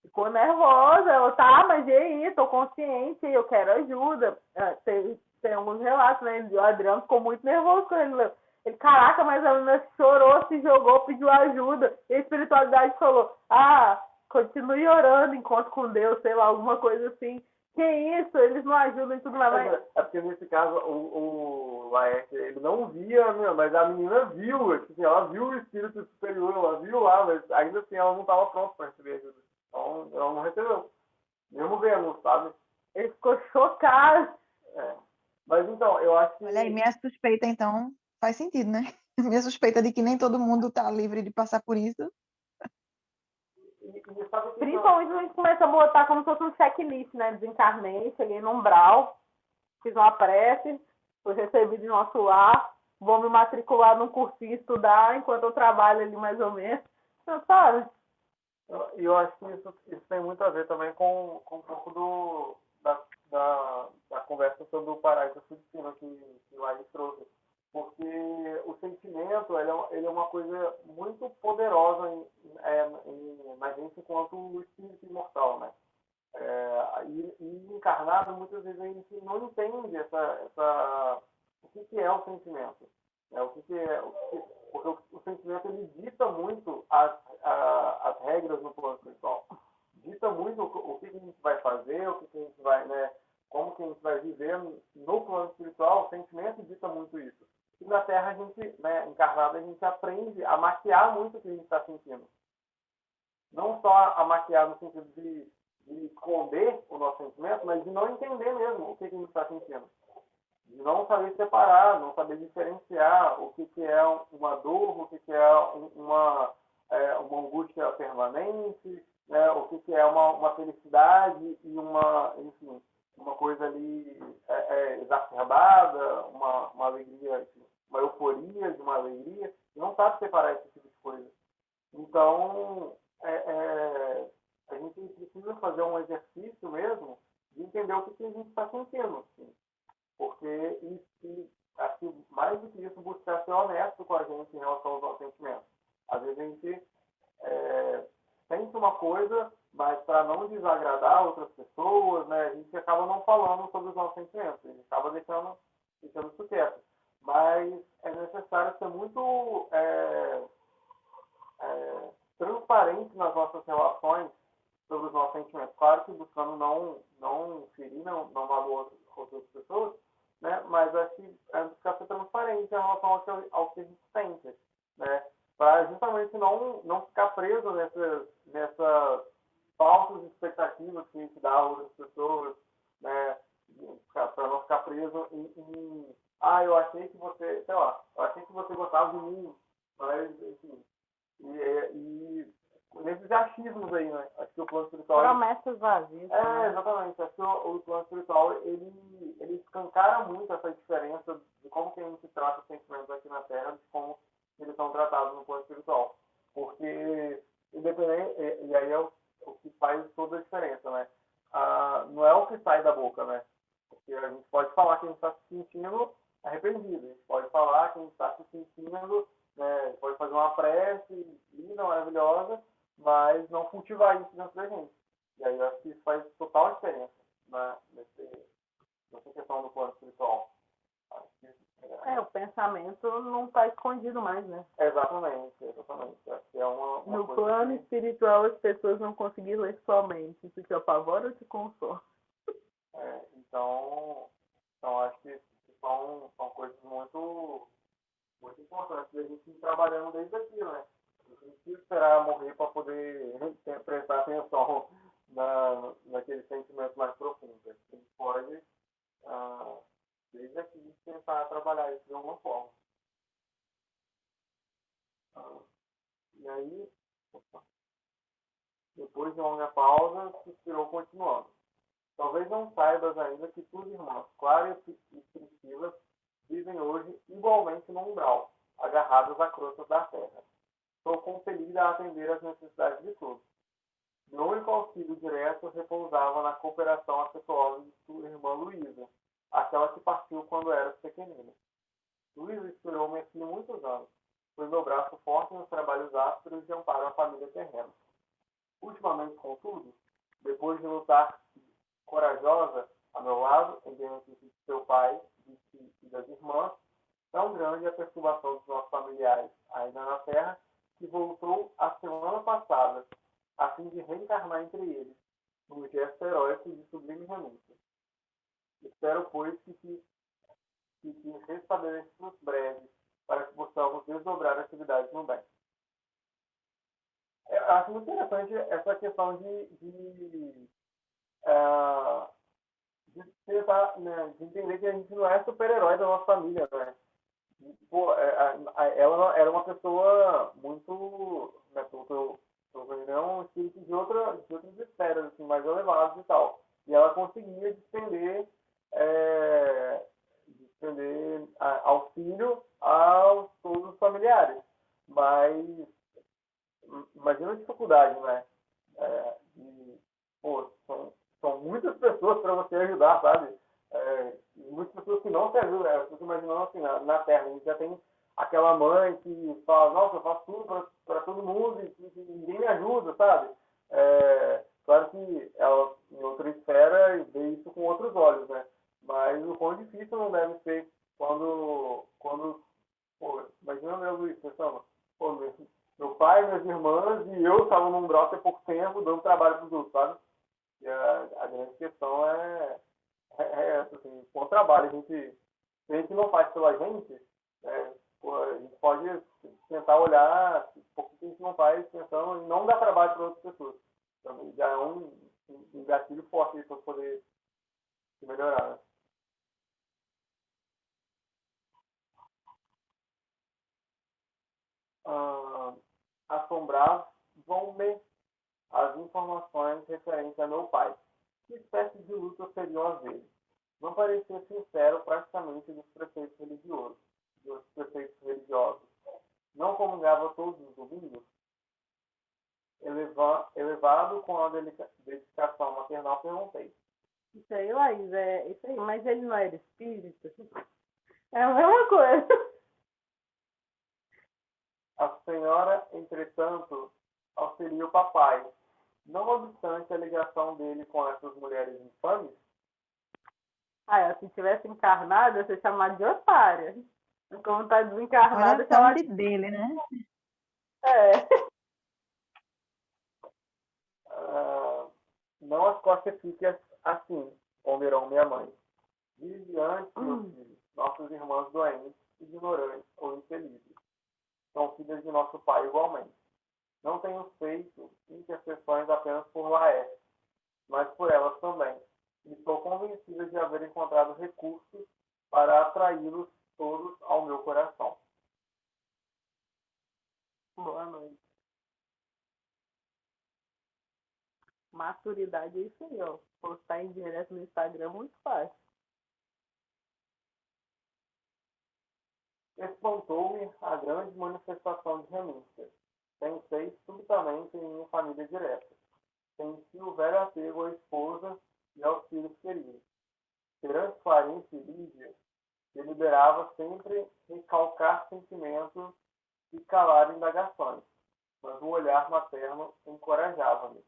Ficou nervosa. Ela, tá, mas e aí? Tô consciente, eu quero ajuda. É, tem, tem alguns relatos, né? O Adriano ficou muito nervoso com ele. Ele, caraca, mas a menina chorou, se jogou, pediu ajuda. E a espiritualidade falou, ah, continue orando, encontro com Deus, sei lá, alguma coisa assim. Que isso, eles não ajudam e tudo mais. É, é porque nesse caso o, o Laerte, ele não via, mas a menina viu, tipo assim, ela viu o espírito superior, ela viu lá, mas ainda assim ela não estava pronta para receber ajuda. Então ela não recebeu. Mesmo vendo, sabe? Ele ficou chocado. É. Mas então, eu acho que. Olha aí, minha suspeita, então, faz sentido, né? [LAUGHS] Minha suspeita de que nem todo mundo está livre de passar por isso Principalmente a gente começa a botar como se fosse um checklist, né? Desencarnei, cheguei no umbral, fiz uma prece, fui recebido em nosso lar, vou me matricular num cursinho estudar enquanto eu trabalho ali mais ou menos. Então, sabe? E eu acho que isso, isso tem muito a ver também com, com um pouco do, da, da, da conversa sobre o paraíso subsino que, que o Laís trouxe porque o sentimento ele é, ele é uma coisa muito poderosa em, é, em, na gente enquanto espírito imortal, né? É, e, e, encarnado, muitas vezes a gente não entende essa, essa, o que, que é o sentimento. Né? O que, que é, o que, porque o, o, sentimento ele dita muito as, a, as regras no plano espiritual. Dita muito o, o que, que a gente vai fazer, o que, a gente vai, né? Como que a gente vai viver no plano espiritual, o sentimento dita muito isso. E na Terra, a gente, né, encarnado, a gente aprende a maquiar muito o que a gente está sentindo. Não só a maquiar no sentido de, de esconder o nosso sentimento, mas de não entender mesmo o que a gente está sentindo. Não saber separar, não saber diferenciar o que, que é uma dor, o que, que é uma, é, uma angústia permanente, né, o que, que é uma, uma felicidade e uma, enfim, uma coisa ali é, é, exacerbada, uma, uma alegria, enfim, uma euforia, de uma alegria, não sabe separar esse tipo de coisa. Então, é, é, a gente precisa fazer um exercício mesmo de entender o que, que a gente está sentindo. Assim. Porque, e acho que mais do que isso, buscar ser honesto com a gente em relação aos nossos sentimentos. Às vezes a gente é, sente uma coisa, mas para não desagradar outras pessoas, né, a gente acaba não falando sobre os nossos sentimentos, a gente acaba deixando, deixando isso quieto mas é necessário ser muito é, é, transparente nas nossas relações sobre os nossos sentimentos. Claro que buscando não, não ferir, não, não magoar outras pessoas, né? mas acho que é buscar ser transparente em relação ao que, ao que a gente sente. Né? Para justamente não, não ficar preso nessas, nessas falsas expectativas que a gente dá a outras pessoas, né? para não ficar preso em, em ah, eu achei que você, sei lá, eu achei que você gostava de mim, mas, enfim. E, e nesses achismos aí, né? Acho que o plano espiritual. Promessas vazias. É, né? exatamente. Acho que o, o, plano espiritual ele, ele escancara muito essa diferença de como que a gente trata os sentimentos aqui na Terra de como eles são tratados no plano espiritual. Porque, independente, e, e aí é o, o que faz toda a diferença, né? Ah, não é o que sai da boca, né? Porque a gente pode falar que a gente está se sentindo arrependido. A gente pode falar que a gente está se sentindo, né, pode fazer uma prece linda, maravilhosa, mas não cultivar isso dentro da gente. E aí eu acho que isso faz total diferença né, nesse, nessa questão do plano espiritual. Que É, o pensamento não está escondido mais, né? Exatamente, exatamente. É uma, uma no plano que- espiritual, as pessoas não conseguiram ler sua mente. Isso te apavora ou te consola? É, então, então, acho que são, são coisas muito, muito importantes da gente ir trabalhando desde aqui, né? Esperar morrer para poder [LAUGHS] prestar atenção [LAUGHS] na, naquele sentimento mais profundo. A gente pode, ah, desde aqui, tentar trabalhar isso de alguma forma. Ah, e aí, opa, depois de uma longa pausa, suspirou continuando. Talvez não saibas ainda que tuas irmãs, Clara e Priscila, vivem hoje igualmente no umbral, agarradas a crosta da terra. Sou compelida a atender às necessidades de todos. Meu único auxílio direto repousava na cooperação afetuosa de sua irmã Luísa, aquela que partiu quando era pequenina. Luísa esperou-me aqui muitos anos. Foi meu braço forte nos trabalhos ásperos de amparo à família terrena. Ultimamente, contudo, depois de lutar corajosa a meu lado, em benefício de seu pai de si e das irmãs, tão grande a perturbação dos nossos familiares ainda na terra, que voltou a semana passada, a fim de reencarnar entre eles, num gesto heróico de sublime renúncia. Espero, pois, que te, que te restabeleçamos breves, para que possamos desdobrar atividades no bem. Eu acho muito interessante essa questão de, de ah, de tentar, né, de entender que a gente não é super-herói da nossa família, né? Pô, é, ela era uma pessoa muito, né, pelo que eu é um espírito de, outra, de outras esferas, assim, mais elevados e tal. E ela conseguia despender, é, despender a- auxílio aos todos os familiares. Mas, im- imagina a dificuldade, né? É, de, pô, são, são muitas pessoas para você ajudar, sabe? Muitas pessoas que não se ajudam. Eu fico imaginando assim, na, na Terra, a gente já tem aquela mãe que fala, nossa, eu faço tudo para todo mundo e, e ninguém me ajuda, sabe? É, claro que ela, em outra esfera, vê isso com outros olhos, né? Mas o quão difícil não deve ser quando, quando pô, imagina, né, Luiz, pensando, pô, meu, meu pai, minhas irmãs e eu estavam num brote há pouco tempo, dando trabalho para os outros, sabe? E a, a grande questão é, é, é essa, assim, com o trabalho, a gente, se a gente não faz pela gente, é, pô, a gente pode tentar olhar por que a gente não faz pensando em não dar trabalho para outras pessoas. Então, já é um, um, um gatilho forte para poder se melhorar. Né? Ah, assombravam-me as informações referentes a meu pai. Que espécie de luta seriam as dele? Não parecia sincero praticamente dos preceitos religiosos. Dos preceitos religiosos. Não comungava todos os domingos. Eleva, elevado com a delica- dedicação maternal, perguntei. Isso aí, Laís, é isso aí. Mas ele não era espírita? É a mesma coisa. A senhora, entretanto, auxilia o papai. Não obstante a ligação dele com essas mulheres infames, Ah, se tivesse encarnado, ia ser chamado de otária. Como tá desencarnado, Olha a chamado sorte dele, né? É. ah, não as classifique assim, ponderou minha mãe. Vive antes, meus filhos, nossos irmãos doentes, ignorantes ou infelizes. São filhas de nosso pai igualmente. Não tenho feito intercessões apenas por Laé, mas por elas também. E estou convencida de haver encontrado recursos para atraí-los todos ao meu coração. Boa noite. Maturidade é isso aí, ó. Postar em direto no Instagram é muito fácil. Espantou-me a grande manifestação de renúncia. Pensei subitamente em minha família direta. Senti o velho apego à esposa e aos filhos queridos. Perante Clarice e Lídia, deliberava sempre recalcar sentimentos e calar indagações, mas o olhar materno encorajava-me.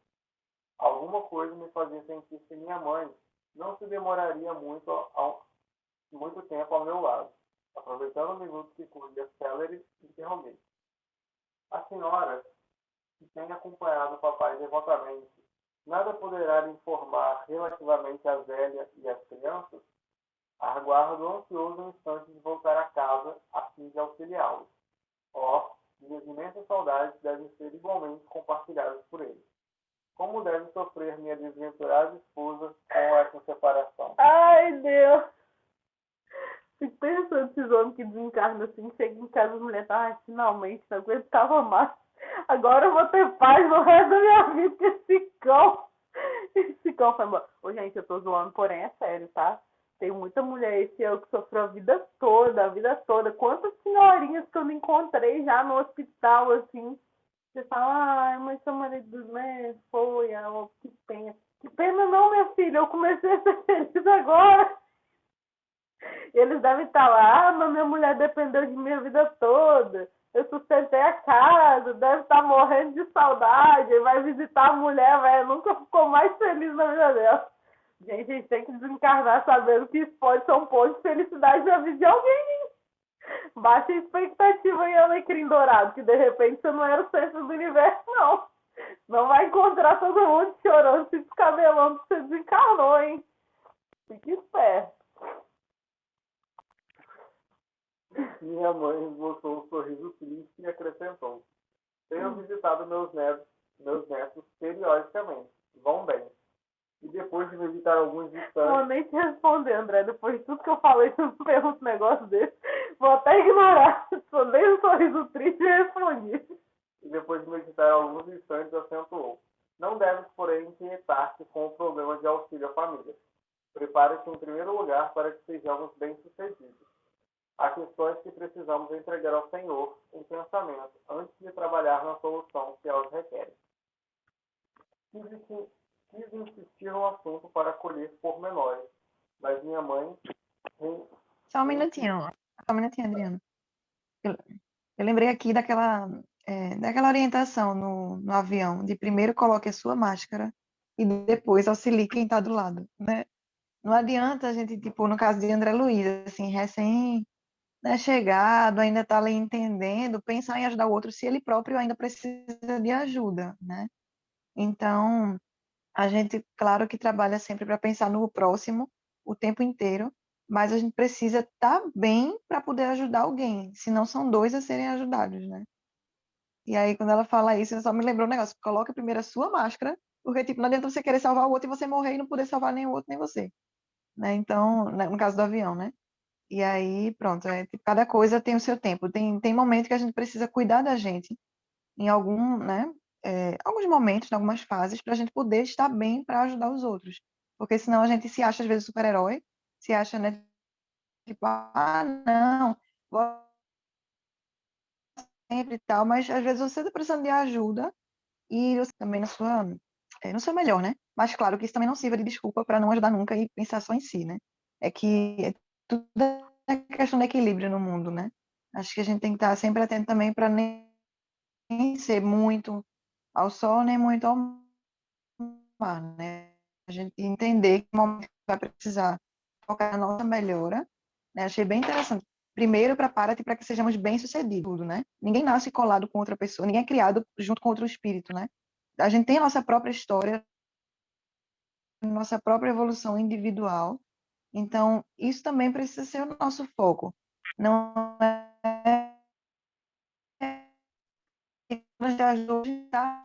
Alguma coisa me fazia sentir que minha mãe não se demoraria muito, ao, muito tempo ao meu lado Aproveitando o minuto que corria célere, interroguei. A senhora, que tem acompanhado o papai devotamente, nada poderá lhe informar relativamente a Zélia e as crianças? Aguardo ansioso um instante de voltar a casa a fim de auxiliá-los. Ó, minhas imensas saudades devem ser igualmente compartilhadas por eles. Como deve sofrer minha desventurada esposa com essa separação? Ai, Deus! Fico pensando esses homens que desencarnam assim, chega em casa, a mulher tá, ah, finalmente, não aguentava mais. Agora eu vou ter paz no resto da minha vida com esse cão. Esse cão foi embora. Ô, gente, eu tô zoando, porém é sério, tá? Tem muita mulher esse eu que sofreu a vida toda, a vida toda. Quantas senhorinhas que eu não encontrei já no hospital, assim. Você fala, ai, mas seu marido, né, foi, oh, que pena. Que pena não, minha filha, eu comecei a ser [LAUGHS] feliz agora. Eles devem estar lá, ah, mas minha mulher dependeu de mim a vida toda. Eu sustentei a casa, deve estar morrendo de saudade, vai visitar a mulher, velho, nunca ficou mais feliz na vida dela. Gente, a gente tem que desencarnar sabendo que isso pode ser um ponto de felicidade na vida de alguém. Baixa expectativa em Alecrim Dourado, que de repente você não era o centro do universo, não. Não vai encontrar todo mundo chorando, se descabelando que você desencarnou, hein? Fique esperto. Minha mãe esboçou um sorriso triste e acrescentou: Tenho visitado meus netos, meus netos periodicamente. Vão bem e depois de meditar alguns instantes. Vou nem te responder, André. Depois de tudo que eu falei, pergunta um negócio desse. Vou até ignorar. Só dei um sorriso triste e respondi. E depois de meditar alguns instantes, acentuou. Não deves, porém, inquietar-te com o problema de auxílio à família. Prepare-te em primeiro lugar para que sejamos bem-sucedidos. Há questões que precisamos entregar ao Senhor em pensamento antes de trabalhar na solução que elas requerem quis insistir no assunto para colher pormenores, mas minha mãe. Só um minutinho, só um minutinho, Adriano. Eu, eu lembrei aqui daquela, é, daquela orientação no, no avião, de primeiro coloque a sua máscara e depois auxilie quem está do lado, né? Não adianta a gente, tipo, no caso de André Luiz, assim, recém né, chegado, ainda está ali entendendo, pensar em ajudar o outro se ele próprio ainda precisa de ajuda, né? Então, a gente, claro que trabalha sempre para pensar no próximo o tempo inteiro, mas a gente precisa estar tá bem para poder ajudar alguém, senão são dois a serem ajudados, né? E aí, quando ela fala isso, eu só me lembrou um negócio, coloca primeiro a sua máscara, porque, tipo, não adianta você querer salvar o outro e você morrer e não poder salvar nem o outro, nem você. Né? Então, né, no caso do avião, né? E aí, pronto, é, tipo, cada coisa tem o seu tempo. Tem, tem momento que a gente precisa cuidar da gente em algum, né? É, alguns momentos, em algumas fases, para a gente poder estar bem para ajudar os outros. Porque senão a gente se acha, às vezes, super-herói, se acha, né, tipo, ah, não, vou sempre e tal, mas às vezes você está precisando de ajuda e você também na sua, é, no seu melhor, né? Mas claro que isso também não sirva de desculpa para não ajudar nunca e pensar só em si, né? É que é tudo é questão de equilíbrio no mundo, né? Acho que a gente tem que estar sempre atento também para nem ser muito ao sol nem muito ao mar, né? A gente entender que momento vai precisar focar na nossa melhora, né? Achei bem interessante. Primeiro, prepara-te para que sejamos bem-sucedidos, né? Ninguém nasce colado com outra pessoa, ninguém é criado junto com outro espírito, né? A gente tem a nossa própria história, nossa própria evolução individual. Então, isso também precisa ser o nosso foco. Não é nos ajuda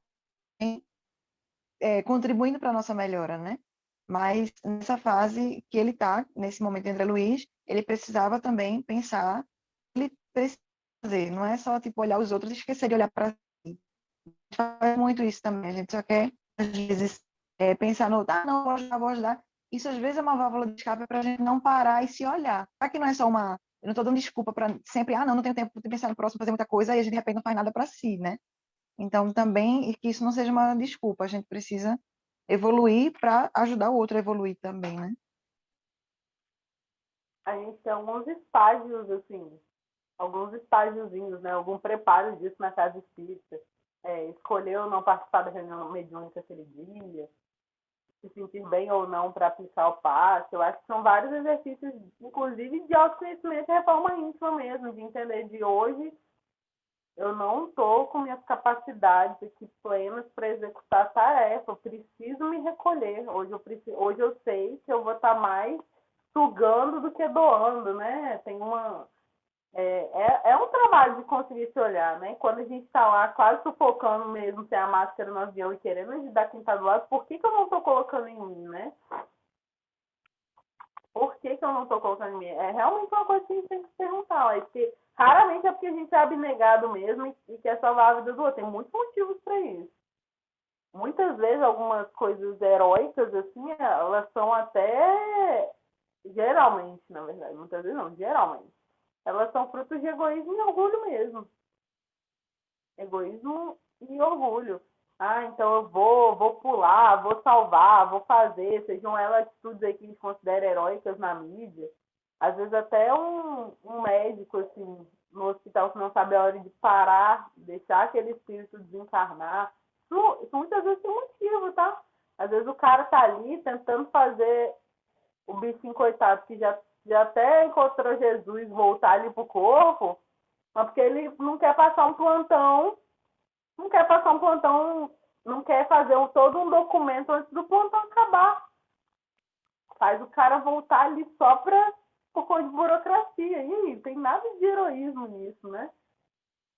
é, contribuindo para a nossa melhora, né? Mas nessa fase que ele está, nesse momento entre Luiz, ele precisava também pensar, ele precisa fazer, não é só tipo olhar os outros e esquecer de olhar para si. Faz muito isso também, a gente só quer, às vezes, é, pensar no, ah, não, vou ajudar, vou ajudar. Isso às vezes é uma válvula de escape para a gente não parar e se olhar. Será que não é só uma. Eu não estou dando desculpa para sempre, ah, não, não tenho tempo de pensar no próximo, fazer muita coisa, e a gente de repente não faz nada para si, né? Então, também, que isso não seja uma desculpa, a gente precisa evoluir para ajudar o outro a evoluir também, né? A gente tem alguns estágios, assim, alguns estágiozinhos, né? Algum preparo disso na casa espírita. É, escolheu não participar da reunião mediúnica aquele dia, se sentir bem ou não para aplicar o passe. Eu acho que são vários exercícios, inclusive de autoconhecimento e reforma íntima mesmo, de entender de hoje eu não estou com minhas capacidades aqui plenas para executar a tarefa, eu preciso me recolher. Hoje eu, preciso, hoje eu sei que eu vou estar tá mais sugando do que doando, né? Tem uma. É, é, é, um trabalho de conseguir se olhar, né? Quando a gente está lá quase sufocando mesmo, sem a máscara no avião e querendo ajudar quem está do lado, por que, que eu não estou colocando em mim, né? Por que, que eu não estou colocando em mim? É realmente uma coisa que a gente tem que se perguntar, ó, porque raramente é porque a gente é abnegado mesmo e quer salvar a vida do outro. Tem muitos motivos para isso. Muitas vezes algumas coisas heróicas, assim, elas são até geralmente, na verdade, muitas vezes não, geralmente, elas são frutos de egoísmo e orgulho mesmo. Egoísmo e orgulho. Ah, então eu vou, vou pular, vou salvar, vou fazer, sejam elas atitudes aí que gente considera heróicas na mídia. Às vezes até um, um médico, assim, no hospital que não sabe a hora de parar, deixar aquele espírito desencarnar. Isso, isso muitas vezes tem motivo, tá? Às vezes o cara tá ali tentando fazer o bichinho coitado que já, já até encontrou Jesus voltar ali pro corpo, mas porque ele não quer passar um plantão, não quer passar um plantão, não quer fazer um, todo um documento antes do plantão acabar. Faz o cara voltar ali só pra, por conta de burocracia. E tem nada de heroísmo nisso, né?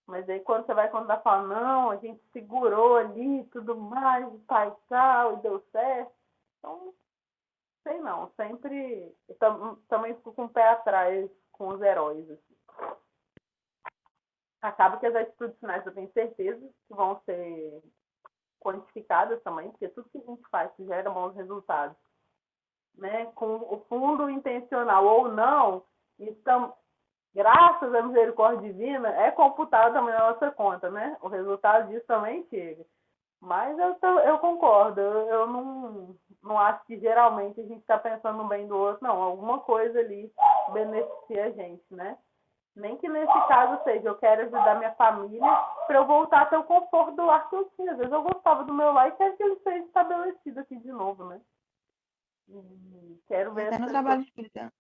Mas aí quando você vai contar, fala, não, a gente segurou ali tudo mais, tal e tal, e deu certo. Então, sei não, sempre tam, também fico com o pé atrás com os heróis. Assim. Acaba que as atitudes finais eu tenho certeza que vão ser quantificadas também, porque tudo que a gente faz gera bons resultados. Né? Com o fundo intencional ou não, estamos, graças à misericórdia divina, é computado também na nossa conta, né? O resultado disso também chega. Mas eu, eu concordo, eu, eu não, não acho que geralmente a gente está pensando no bem do outro, não. Alguma coisa ali beneficia a gente, né? Nem que nesse caso seja, eu quero ajudar minha família para eu voltar a ter o conforto do lar que eu tinha. Às vezes eu gostava do meu lar e quero que ele seja estabelecido aqui de novo, né? E quero ver. Até no trabalho espírita.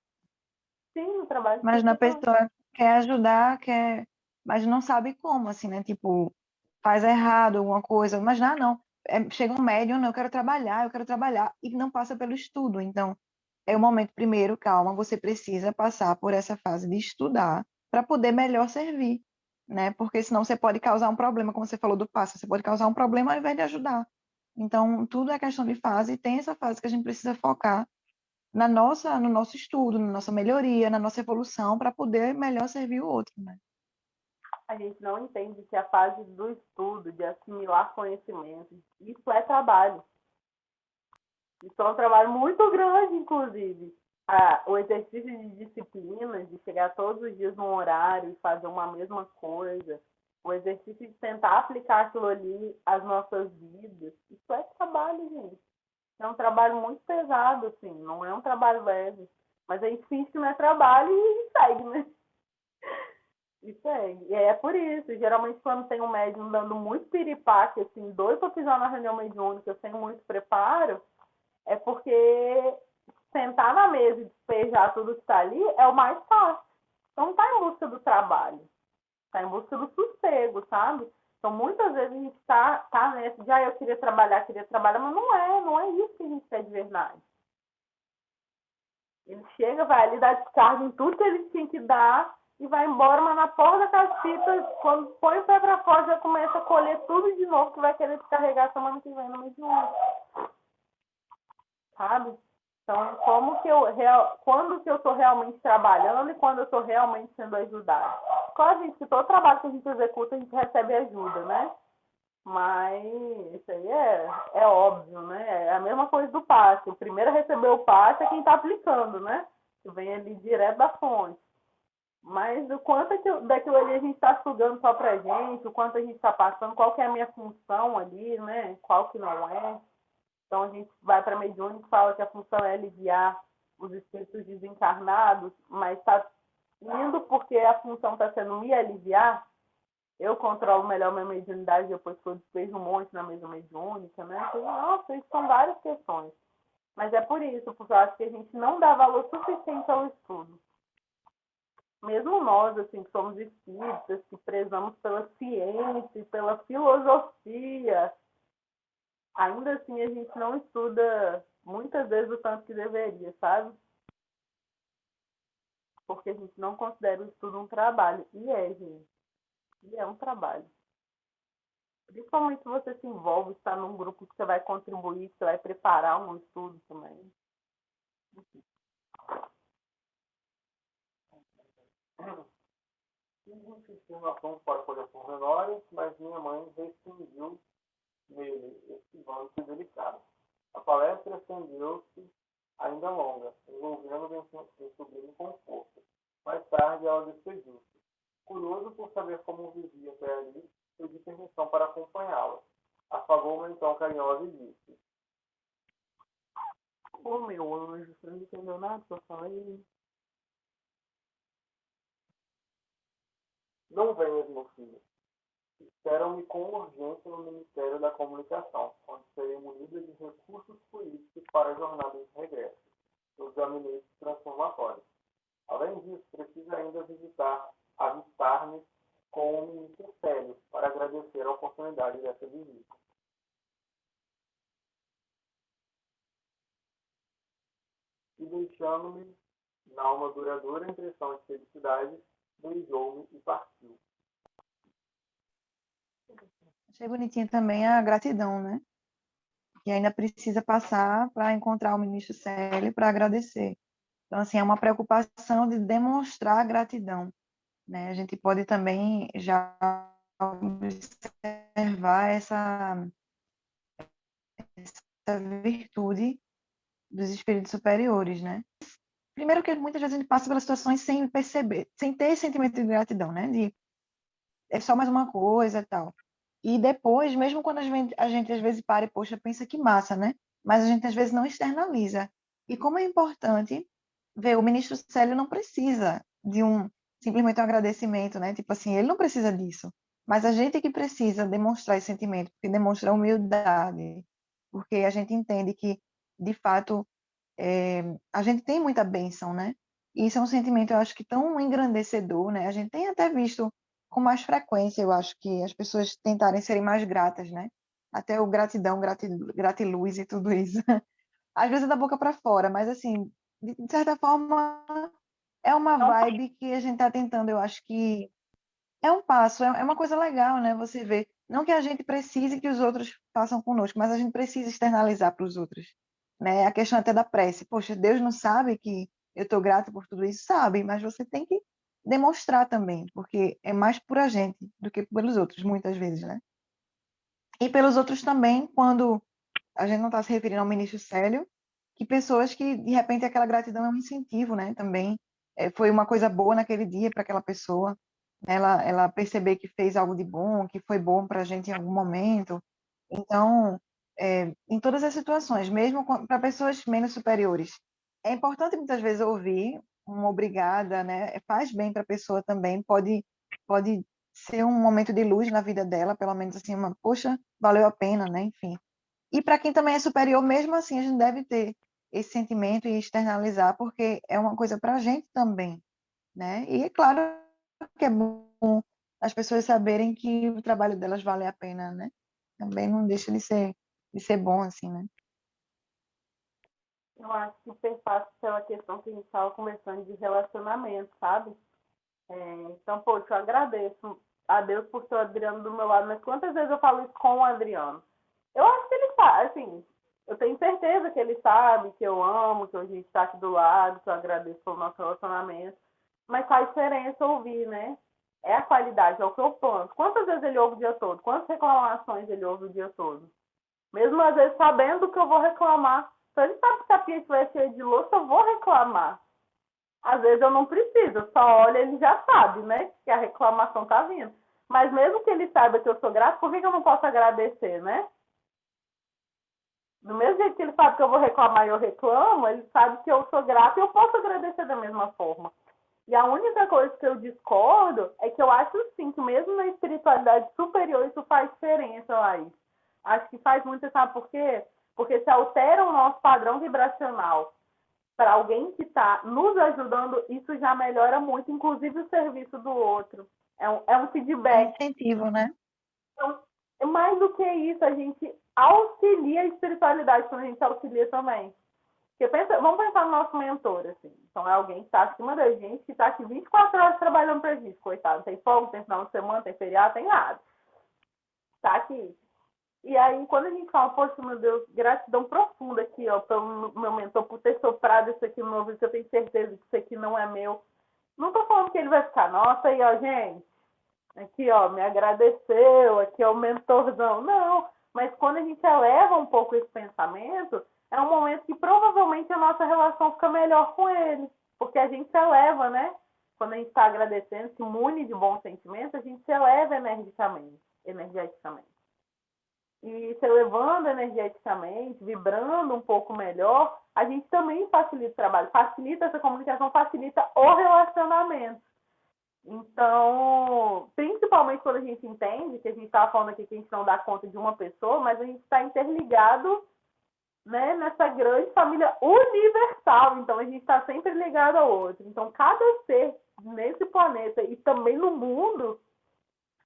Sim, no trabalho Mas na pessoa quer ajudar, quer. Mas não sabe como, assim, né? Tipo, faz errado alguma coisa, mas não, não. É, chega um médium, não, eu quero trabalhar, eu quero trabalhar, e não passa pelo estudo. Então, é o momento, primeiro, calma, você precisa passar por essa fase de estudar para poder melhor servir, né? Porque senão você pode causar um problema, como você falou do passo, você pode causar um problema ao invés de ajudar. Então, tudo é questão de fase, e tem essa fase que a gente precisa focar na nossa, no nosso estudo, na nossa melhoria, na nossa evolução, para poder melhor servir o outro, né? a gente não entende que a fase do estudo, de assimilar conhecimento, isso é trabalho. Isso é um trabalho muito grande, inclusive. Ah, o exercício de disciplina, de chegar todos os dias num horário e fazer uma mesma coisa, o exercício de tentar aplicar aquilo ali às nossas vidas, isso é trabalho, gente. É um trabalho muito pesado, assim, não é um trabalho leve. Mas a gente finge que não é trabalho e segue, né? Isso é, e é por isso. Geralmente, quando tem um médium dando muito piripaque, assim, dois para pisar na reunião mediúnica sem muito preparo, é porque sentar na mesa e despejar tudo que está ali é o mais fácil. Então, está em busca do trabalho, está em busca do sossego, sabe? Então, muitas vezes a gente está tá nessa de, ah, eu queria trabalhar, queria trabalhar, mas não é, não é isso que a gente quer de verdade. Ele chega, vai ali dar descarga em tudo que ele tinha que dar, e vai embora, mas na porta da casita, quando põe o pé pra fora, já começa a colher tudo de novo que vai querer descarregar semana que vem no mês de ano. Sabe? Então, como que eu real, quando que eu estou realmente trabalhando e quando eu estou realmente sendo ajudada? Claro, gente, que todo trabalho que a gente executa, a gente recebe ajuda, né? Mas isso aí é, é óbvio, né? É a mesma coisa do passe. O primeiro a receber o passe é quem está aplicando, né? Que vem ali direto da fonte. Mas o quanto daquilo ali a gente está sugando só pra gente, o quanto a gente está passando, qual que é a minha função ali, né? Qual que não é. Então a gente vai para mediúnica e fala que a função é aliviar os espíritos desencarnados, mas está indo porque a função está sendo me aliviar. Eu controlo melhor minha mediunidade depois que eu despejo um monte na mesa mediúnica, né? Então, nossa, isso são várias questões. Mas é por isso, porque eu acho que a gente não dá valor suficiente ao estudo. Mesmo nós, assim, que somos espíritas, que prezamos pela ciência, pela filosofia, ainda assim a gente não estuda muitas vezes o tanto que deveria, sabe? Porque a gente não considera o estudo um trabalho. E é, gente. E é um trabalho. Principalmente se você se envolve, está num grupo que você vai contribuir, que você vai preparar um estudo também. Tive insinuação para colher pormenores, mas minha mãe restringiu nele esse banco delicado. A palestra estendeu-se ainda longa, envolvendo sobrinho com força. Mais tarde ela despediu-se. Curioso por saber como vivia até ali, pedi permissão para acompanhá-la. Afagou-me então carinhosa e disse: Ô oh, meu anjo, você não entendeu nada que eu falei? Não venhas, meu filho. Esperam-me com urgência no Ministério da Comunicação, onde serei munida de recursos políticos para a jornada de regresso, dos gabinetes transformatórios. Além disso, preciso ainda visitar, avistar-me com o ministro Célio para agradecer a oportunidade dessa visita. E deixando-me na alma duradoura impressão de felicidade, beijou-me e partiu. Achei bonitinho também a gratidão, né? Que ainda precisa passar para encontrar o ministro Célio para agradecer. Então, assim, é uma preocupação de demonstrar gratidão. Né? A gente pode também já observar essa, essa virtude dos espíritos superiores, né? Primeiro que muitas vezes a gente passa pelas situações sem perceber, sem ter esse sentimento de gratidão, né? De é só mais uma coisa e tal. E depois, mesmo quando a gente, a gente às vezes para e, poxa, pensa que massa, né? Mas a gente às vezes não externaliza. E como é importante ver, o ministro Célio não precisa de um simplesmente um agradecimento, né? Tipo assim, ele não precisa disso. Mas a gente que precisa demonstrar esse sentimento, porque demonstra humildade, porque a gente entende que, de fato, é, a gente tem muita bênção, né? E isso é um sentimento, eu acho que tão engrandecedor, né? A gente tem até visto com mais frequência, eu acho que as pessoas tentarem serem mais gratas, né? Até o gratidão, gratiluz e tudo isso. [LAUGHS] Às vezes é da boca para fora, mas assim, de certa forma, é uma vibe que a gente está tentando, eu acho que é um passo, é, é uma coisa legal, né? Você vê, não que a gente precise que os outros façam conosco, mas a gente precisa externalizar para os outros, né? A questão até da prece, poxa, Deus não sabe que eu estou grato por tudo isso, sabe? Mas você tem que demonstrar também, porque é mais por a gente do que pelos outros, muitas vezes, né? E pelos outros também, quando a gente não está se referindo ao ministro Célio, que pessoas que, de repente, aquela gratidão é um incentivo, né? Também é, foi uma coisa boa naquele dia para aquela pessoa, ela, ela perceber que fez algo de bom, que foi bom para a gente em algum momento. Então, é, em todas as situações, mesmo para pessoas menos superiores, é importante muitas vezes ouvir uma obrigada, né? Faz bem para a pessoa também, pode pode ser um momento de luz na vida dela, pelo menos assim, uma, poxa, valeu a pena, né? Enfim. E para quem também é superior, mesmo assim, a gente deve ter esse sentimento e externalizar, porque é uma coisa para a gente também, né? E é claro que é bom as pessoas saberem que o trabalho delas vale a pena, né? Também não deixa de ser, de ser bom, assim, né? Eu acho que perpassa pela questão que a gente estava conversando de relacionamento, sabe? É, então, poxa, eu agradeço a Deus por ter o Adriano do meu lado, mas quantas vezes eu falo isso com o Adriano? Eu acho que ele faz, assim, eu tenho certeza que ele sabe que eu amo, que a gente está aqui do lado, que eu agradeço pelo nosso relacionamento. Mas faz diferença ouvir, né? É a qualidade, é o que eu planto. Quantas vezes ele ouve o dia todo? Quantas reclamações ele ouve o dia todo? Mesmo às vezes sabendo que eu vou reclamar. Se ele sabe que a pia estiver cheia de louça, eu vou reclamar. Às vezes eu não preciso, só olha ele já sabe, né? Que a reclamação tá vindo. Mas mesmo que ele saiba que eu sou grato, por que, que eu não posso agradecer, né? Do mesmo jeito que ele sabe que eu vou reclamar e eu reclamo, ele sabe que eu sou grata e eu posso agradecer da mesma forma. E a única coisa que eu discordo é que eu acho sim que mesmo na espiritualidade superior isso faz diferença, Laís. Acho que faz muito, sabe por quê? Porque se altera o nosso padrão vibracional para alguém que está nos ajudando, isso já melhora muito, inclusive o serviço do outro. É um, é um feedback. É incentivo, né? Então, mais do que isso, a gente auxilia a espiritualidade quando a gente auxilia também. Porque pensa, vamos pensar no nosso mentor, assim. Então é alguém que está acima da gente, que está aqui 24 horas trabalhando pra gente, coitado. Tem folga, tem final de semana, tem feriado, tem nada. Está aqui. E aí, quando a gente fala, poxa, meu Deus, gratidão profunda aqui, ó, pelo meu mentor, por ter soprado isso aqui no meu ouvido, que eu tenho certeza que isso aqui não é meu. Não tô falando que ele vai ficar, nossa, aí, ó, gente, aqui, ó, me agradeceu, aqui é o mentorzão. Não, mas quando a gente eleva um pouco esse pensamento, é um momento que provavelmente a nossa relação fica melhor com ele, porque a gente eleva, né? Quando a gente está agradecendo, se mune de bons sentimentos, a gente se eleva energicamente, energeticamente. E se elevando energeticamente, vibrando um pouco melhor, a gente também facilita o trabalho, facilita essa comunicação, facilita o relacionamento. Então, principalmente quando a gente entende que a gente estava falando aqui que a gente não dá conta de uma pessoa, mas a gente está interligado né, nessa grande família universal. Então, a gente está sempre ligado ao outro. Então, cada ser nesse planeta e também no mundo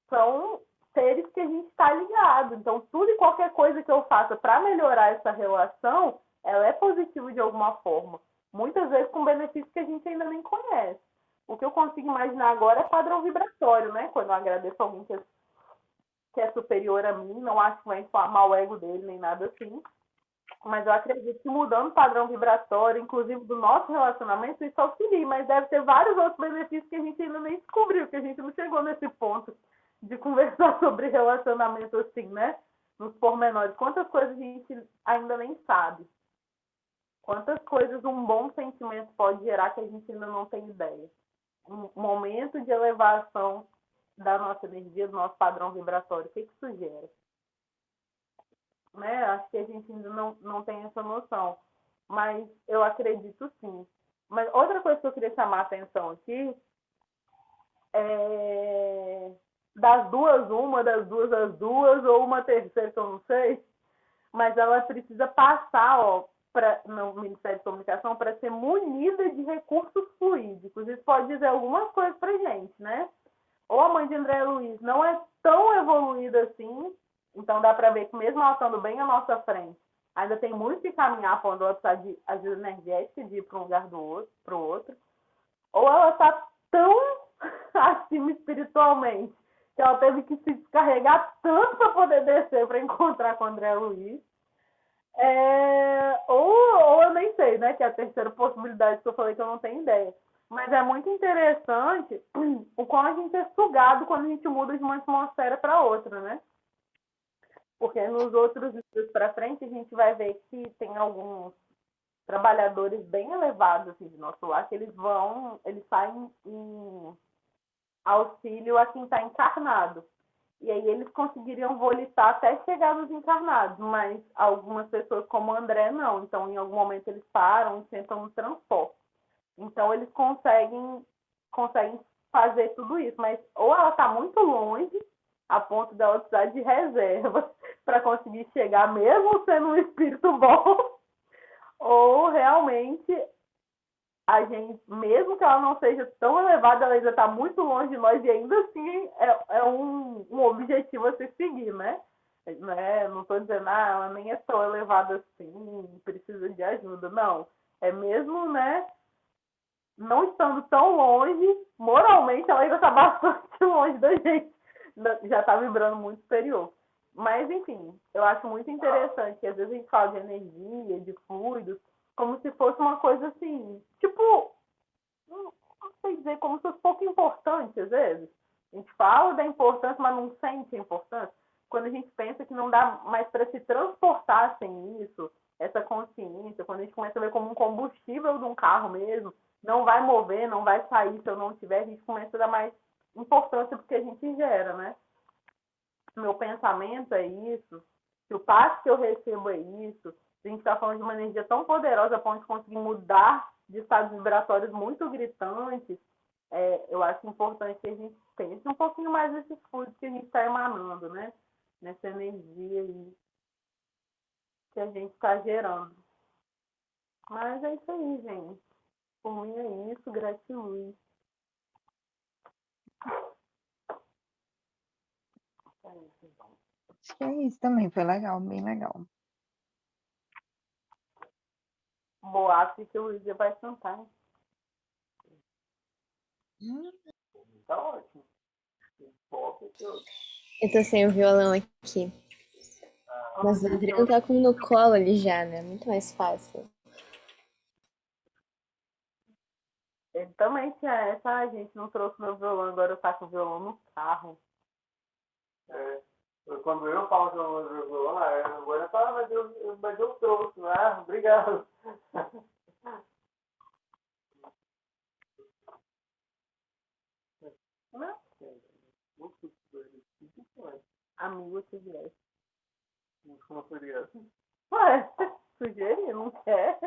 são seres que a gente está ligado. Então, tudo e qualquer coisa que eu faça para melhorar essa relação, ela é positiva de alguma forma. Muitas vezes com benefícios que a gente ainda nem conhece. O que eu consigo imaginar agora é padrão vibratório, né? Quando eu agradeço alguém que é, que é superior a mim, não acho que vai inflamar o ego dele nem nada assim. Mas eu acredito que mudando o padrão vibratório, inclusive do nosso relacionamento, isso auxilia. Mas deve ter vários outros benefícios que a gente ainda nem descobriu, que a gente não chegou nesse ponto de conversar [LAUGHS] sobre relacionamento assim, né? Nos pormenores. Quantas coisas a gente ainda nem sabe. Quantas coisas um bom sentimento pode gerar que a gente ainda não tem ideia um momento de elevação da nossa energia, do nosso padrão vibratório. O que, que isso gera? Né? Acho que a gente ainda não, não tem essa noção. Mas eu acredito sim. Mas outra coisa que eu queria chamar a atenção aqui é das duas, uma, das duas, as duas, ou uma terceira que eu não sei, mas ela precisa passar ó, pra, no Ministério de Comunicação para ser munida de recursos fluídicos. Isso pode dizer algumas coisas para gente, né? Ou a mãe de André Luiz não é tão evoluída assim, então dá para ver que mesmo ela estando bem à nossa frente, ainda tem muito que caminhar quando ela precisa de ajuda energética de ir para um lugar do outro, para o outro. Ou ela está tão [LAUGHS] acima espiritualmente que ela teve que se descarregar tanto para poder descer para encontrar com o André Luiz é, ou, ou eu nem sei, né? Que é a terceira possibilidade que eu falei que eu não tenho ideia. Mas é muito interessante [CLEARS THROAT] o quão a gente é sugado quando a gente muda de uma atmosfera para outra, né? Porque nos outros estudos para frente a gente vai ver que tem alguns trabalhadores bem elevados assim, de nosso lar que eles vão, eles saem em auxílio a quem está encarnado. E aí eles conseguiriam volitar até chegar nos encarnados, mas algumas pessoas como o André não. Então, em algum momento eles param e sentam no transporte. Então, eles conseguem, conseguem fazer tudo isso, mas ou ela está muito longe, a ponto dela precisar de reserva [LAUGHS] para conseguir chegar, mesmo sendo um espírito bom, [LAUGHS] ou realmente a gente, mesmo que ela não seja tão elevada, ela ainda está muito longe de nós e ainda assim é, é um, um objetivo a se seguir, né? né? Não estou dizendo, ah, ela nem é tão elevada assim, precisa de ajuda. Não. É mesmo, né? Não estando tão longe, moralmente ela ainda está [LAUGHS] bastante longe da gente. Já está vibrando muito superior. Mas, enfim, eu acho muito interessante que às vezes a gente fala de energia, de fluidos, como se fosse uma coisa assim, tipo, dizer, como se fosse pouco importante às vezes. A gente fala da importância, mas não sente a importância. Quando a gente pensa que não dá mais para se transportar sem isso, essa consciência, quando a gente começa a ver como um combustível de um carro mesmo, não vai mover, não vai sair se eu não tiver, a gente começa a dar mais importância porque a gente gera, né? Meu pensamento é isso, se o passo que eu recebo é isso, a gente está falando de uma energia tão poderosa a ponto de conseguir mudar de estados vibratórios muito gritantes, é, eu acho importante que a gente pense um pouquinho mais desses fluidos que a gente está emanando, né? Nessa energia aí. que a gente está gerando. Mas é isso aí, gente. Por mim é isso, gratiluz. Acho que é isso também, foi legal, bem legal. Boato que o Luiz vai cantar. Tá ótimo. Eu tô sem o violão aqui. Ah, Mas o Adriano tá com no colo ali já, né? Muito mais fácil. Ele também tinha essa, a gente não trouxe meu violão, agora eu faço o violão no carro. É, quando eu falo que eu vou violão, é, agora fala, mas eu, mas eu trouxe, ah, obrigado. [LAUGHS] Não. Amigo se viesse. Como seria assim? Ué, sugerir, não quer?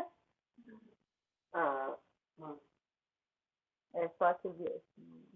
Ah, é só que viesse.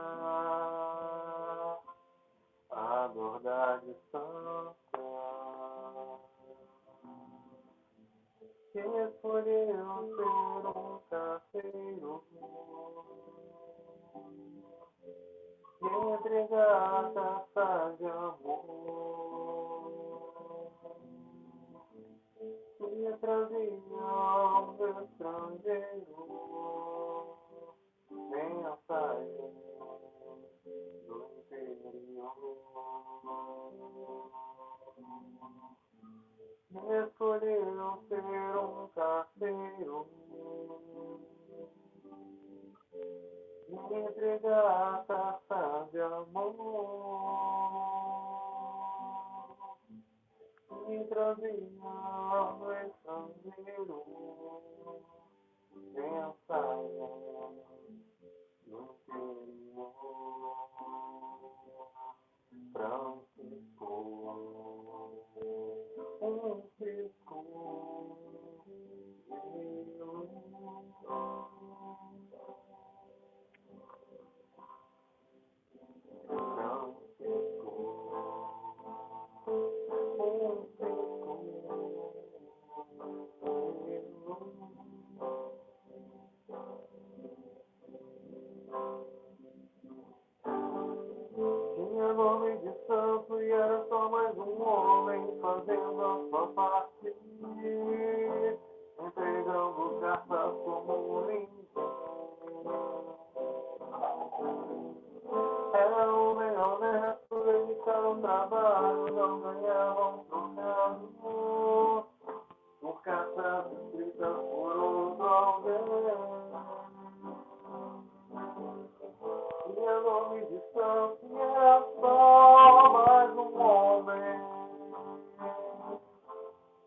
nome de santo e era só mais um homem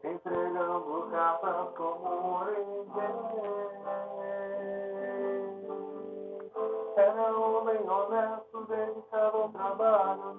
entregando cartas como ninguém. Era um homem honesto, dedicado ao trabalho,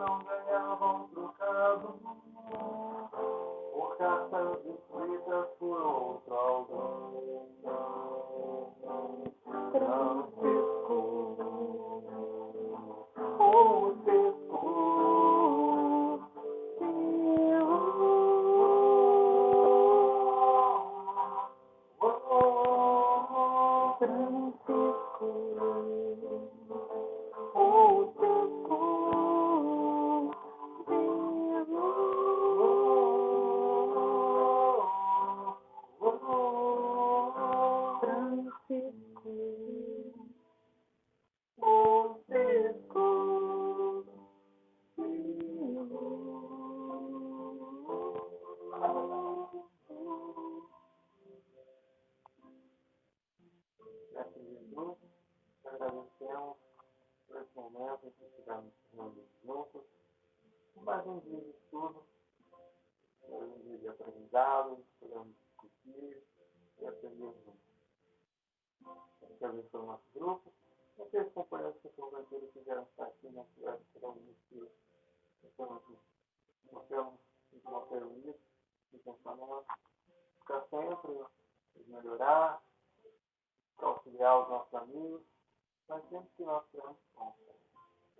que nós temos como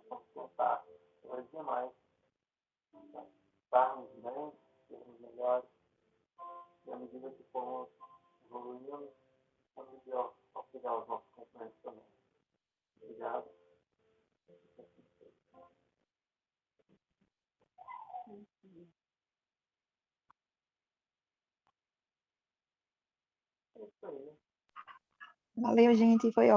sustentar os demais, estarmos bem, sermos melhores, e à medida que formos evoluindo, vamos auxiliar os nossos companheiros também. Obrigado. Valeu, gente. Foi ótimo.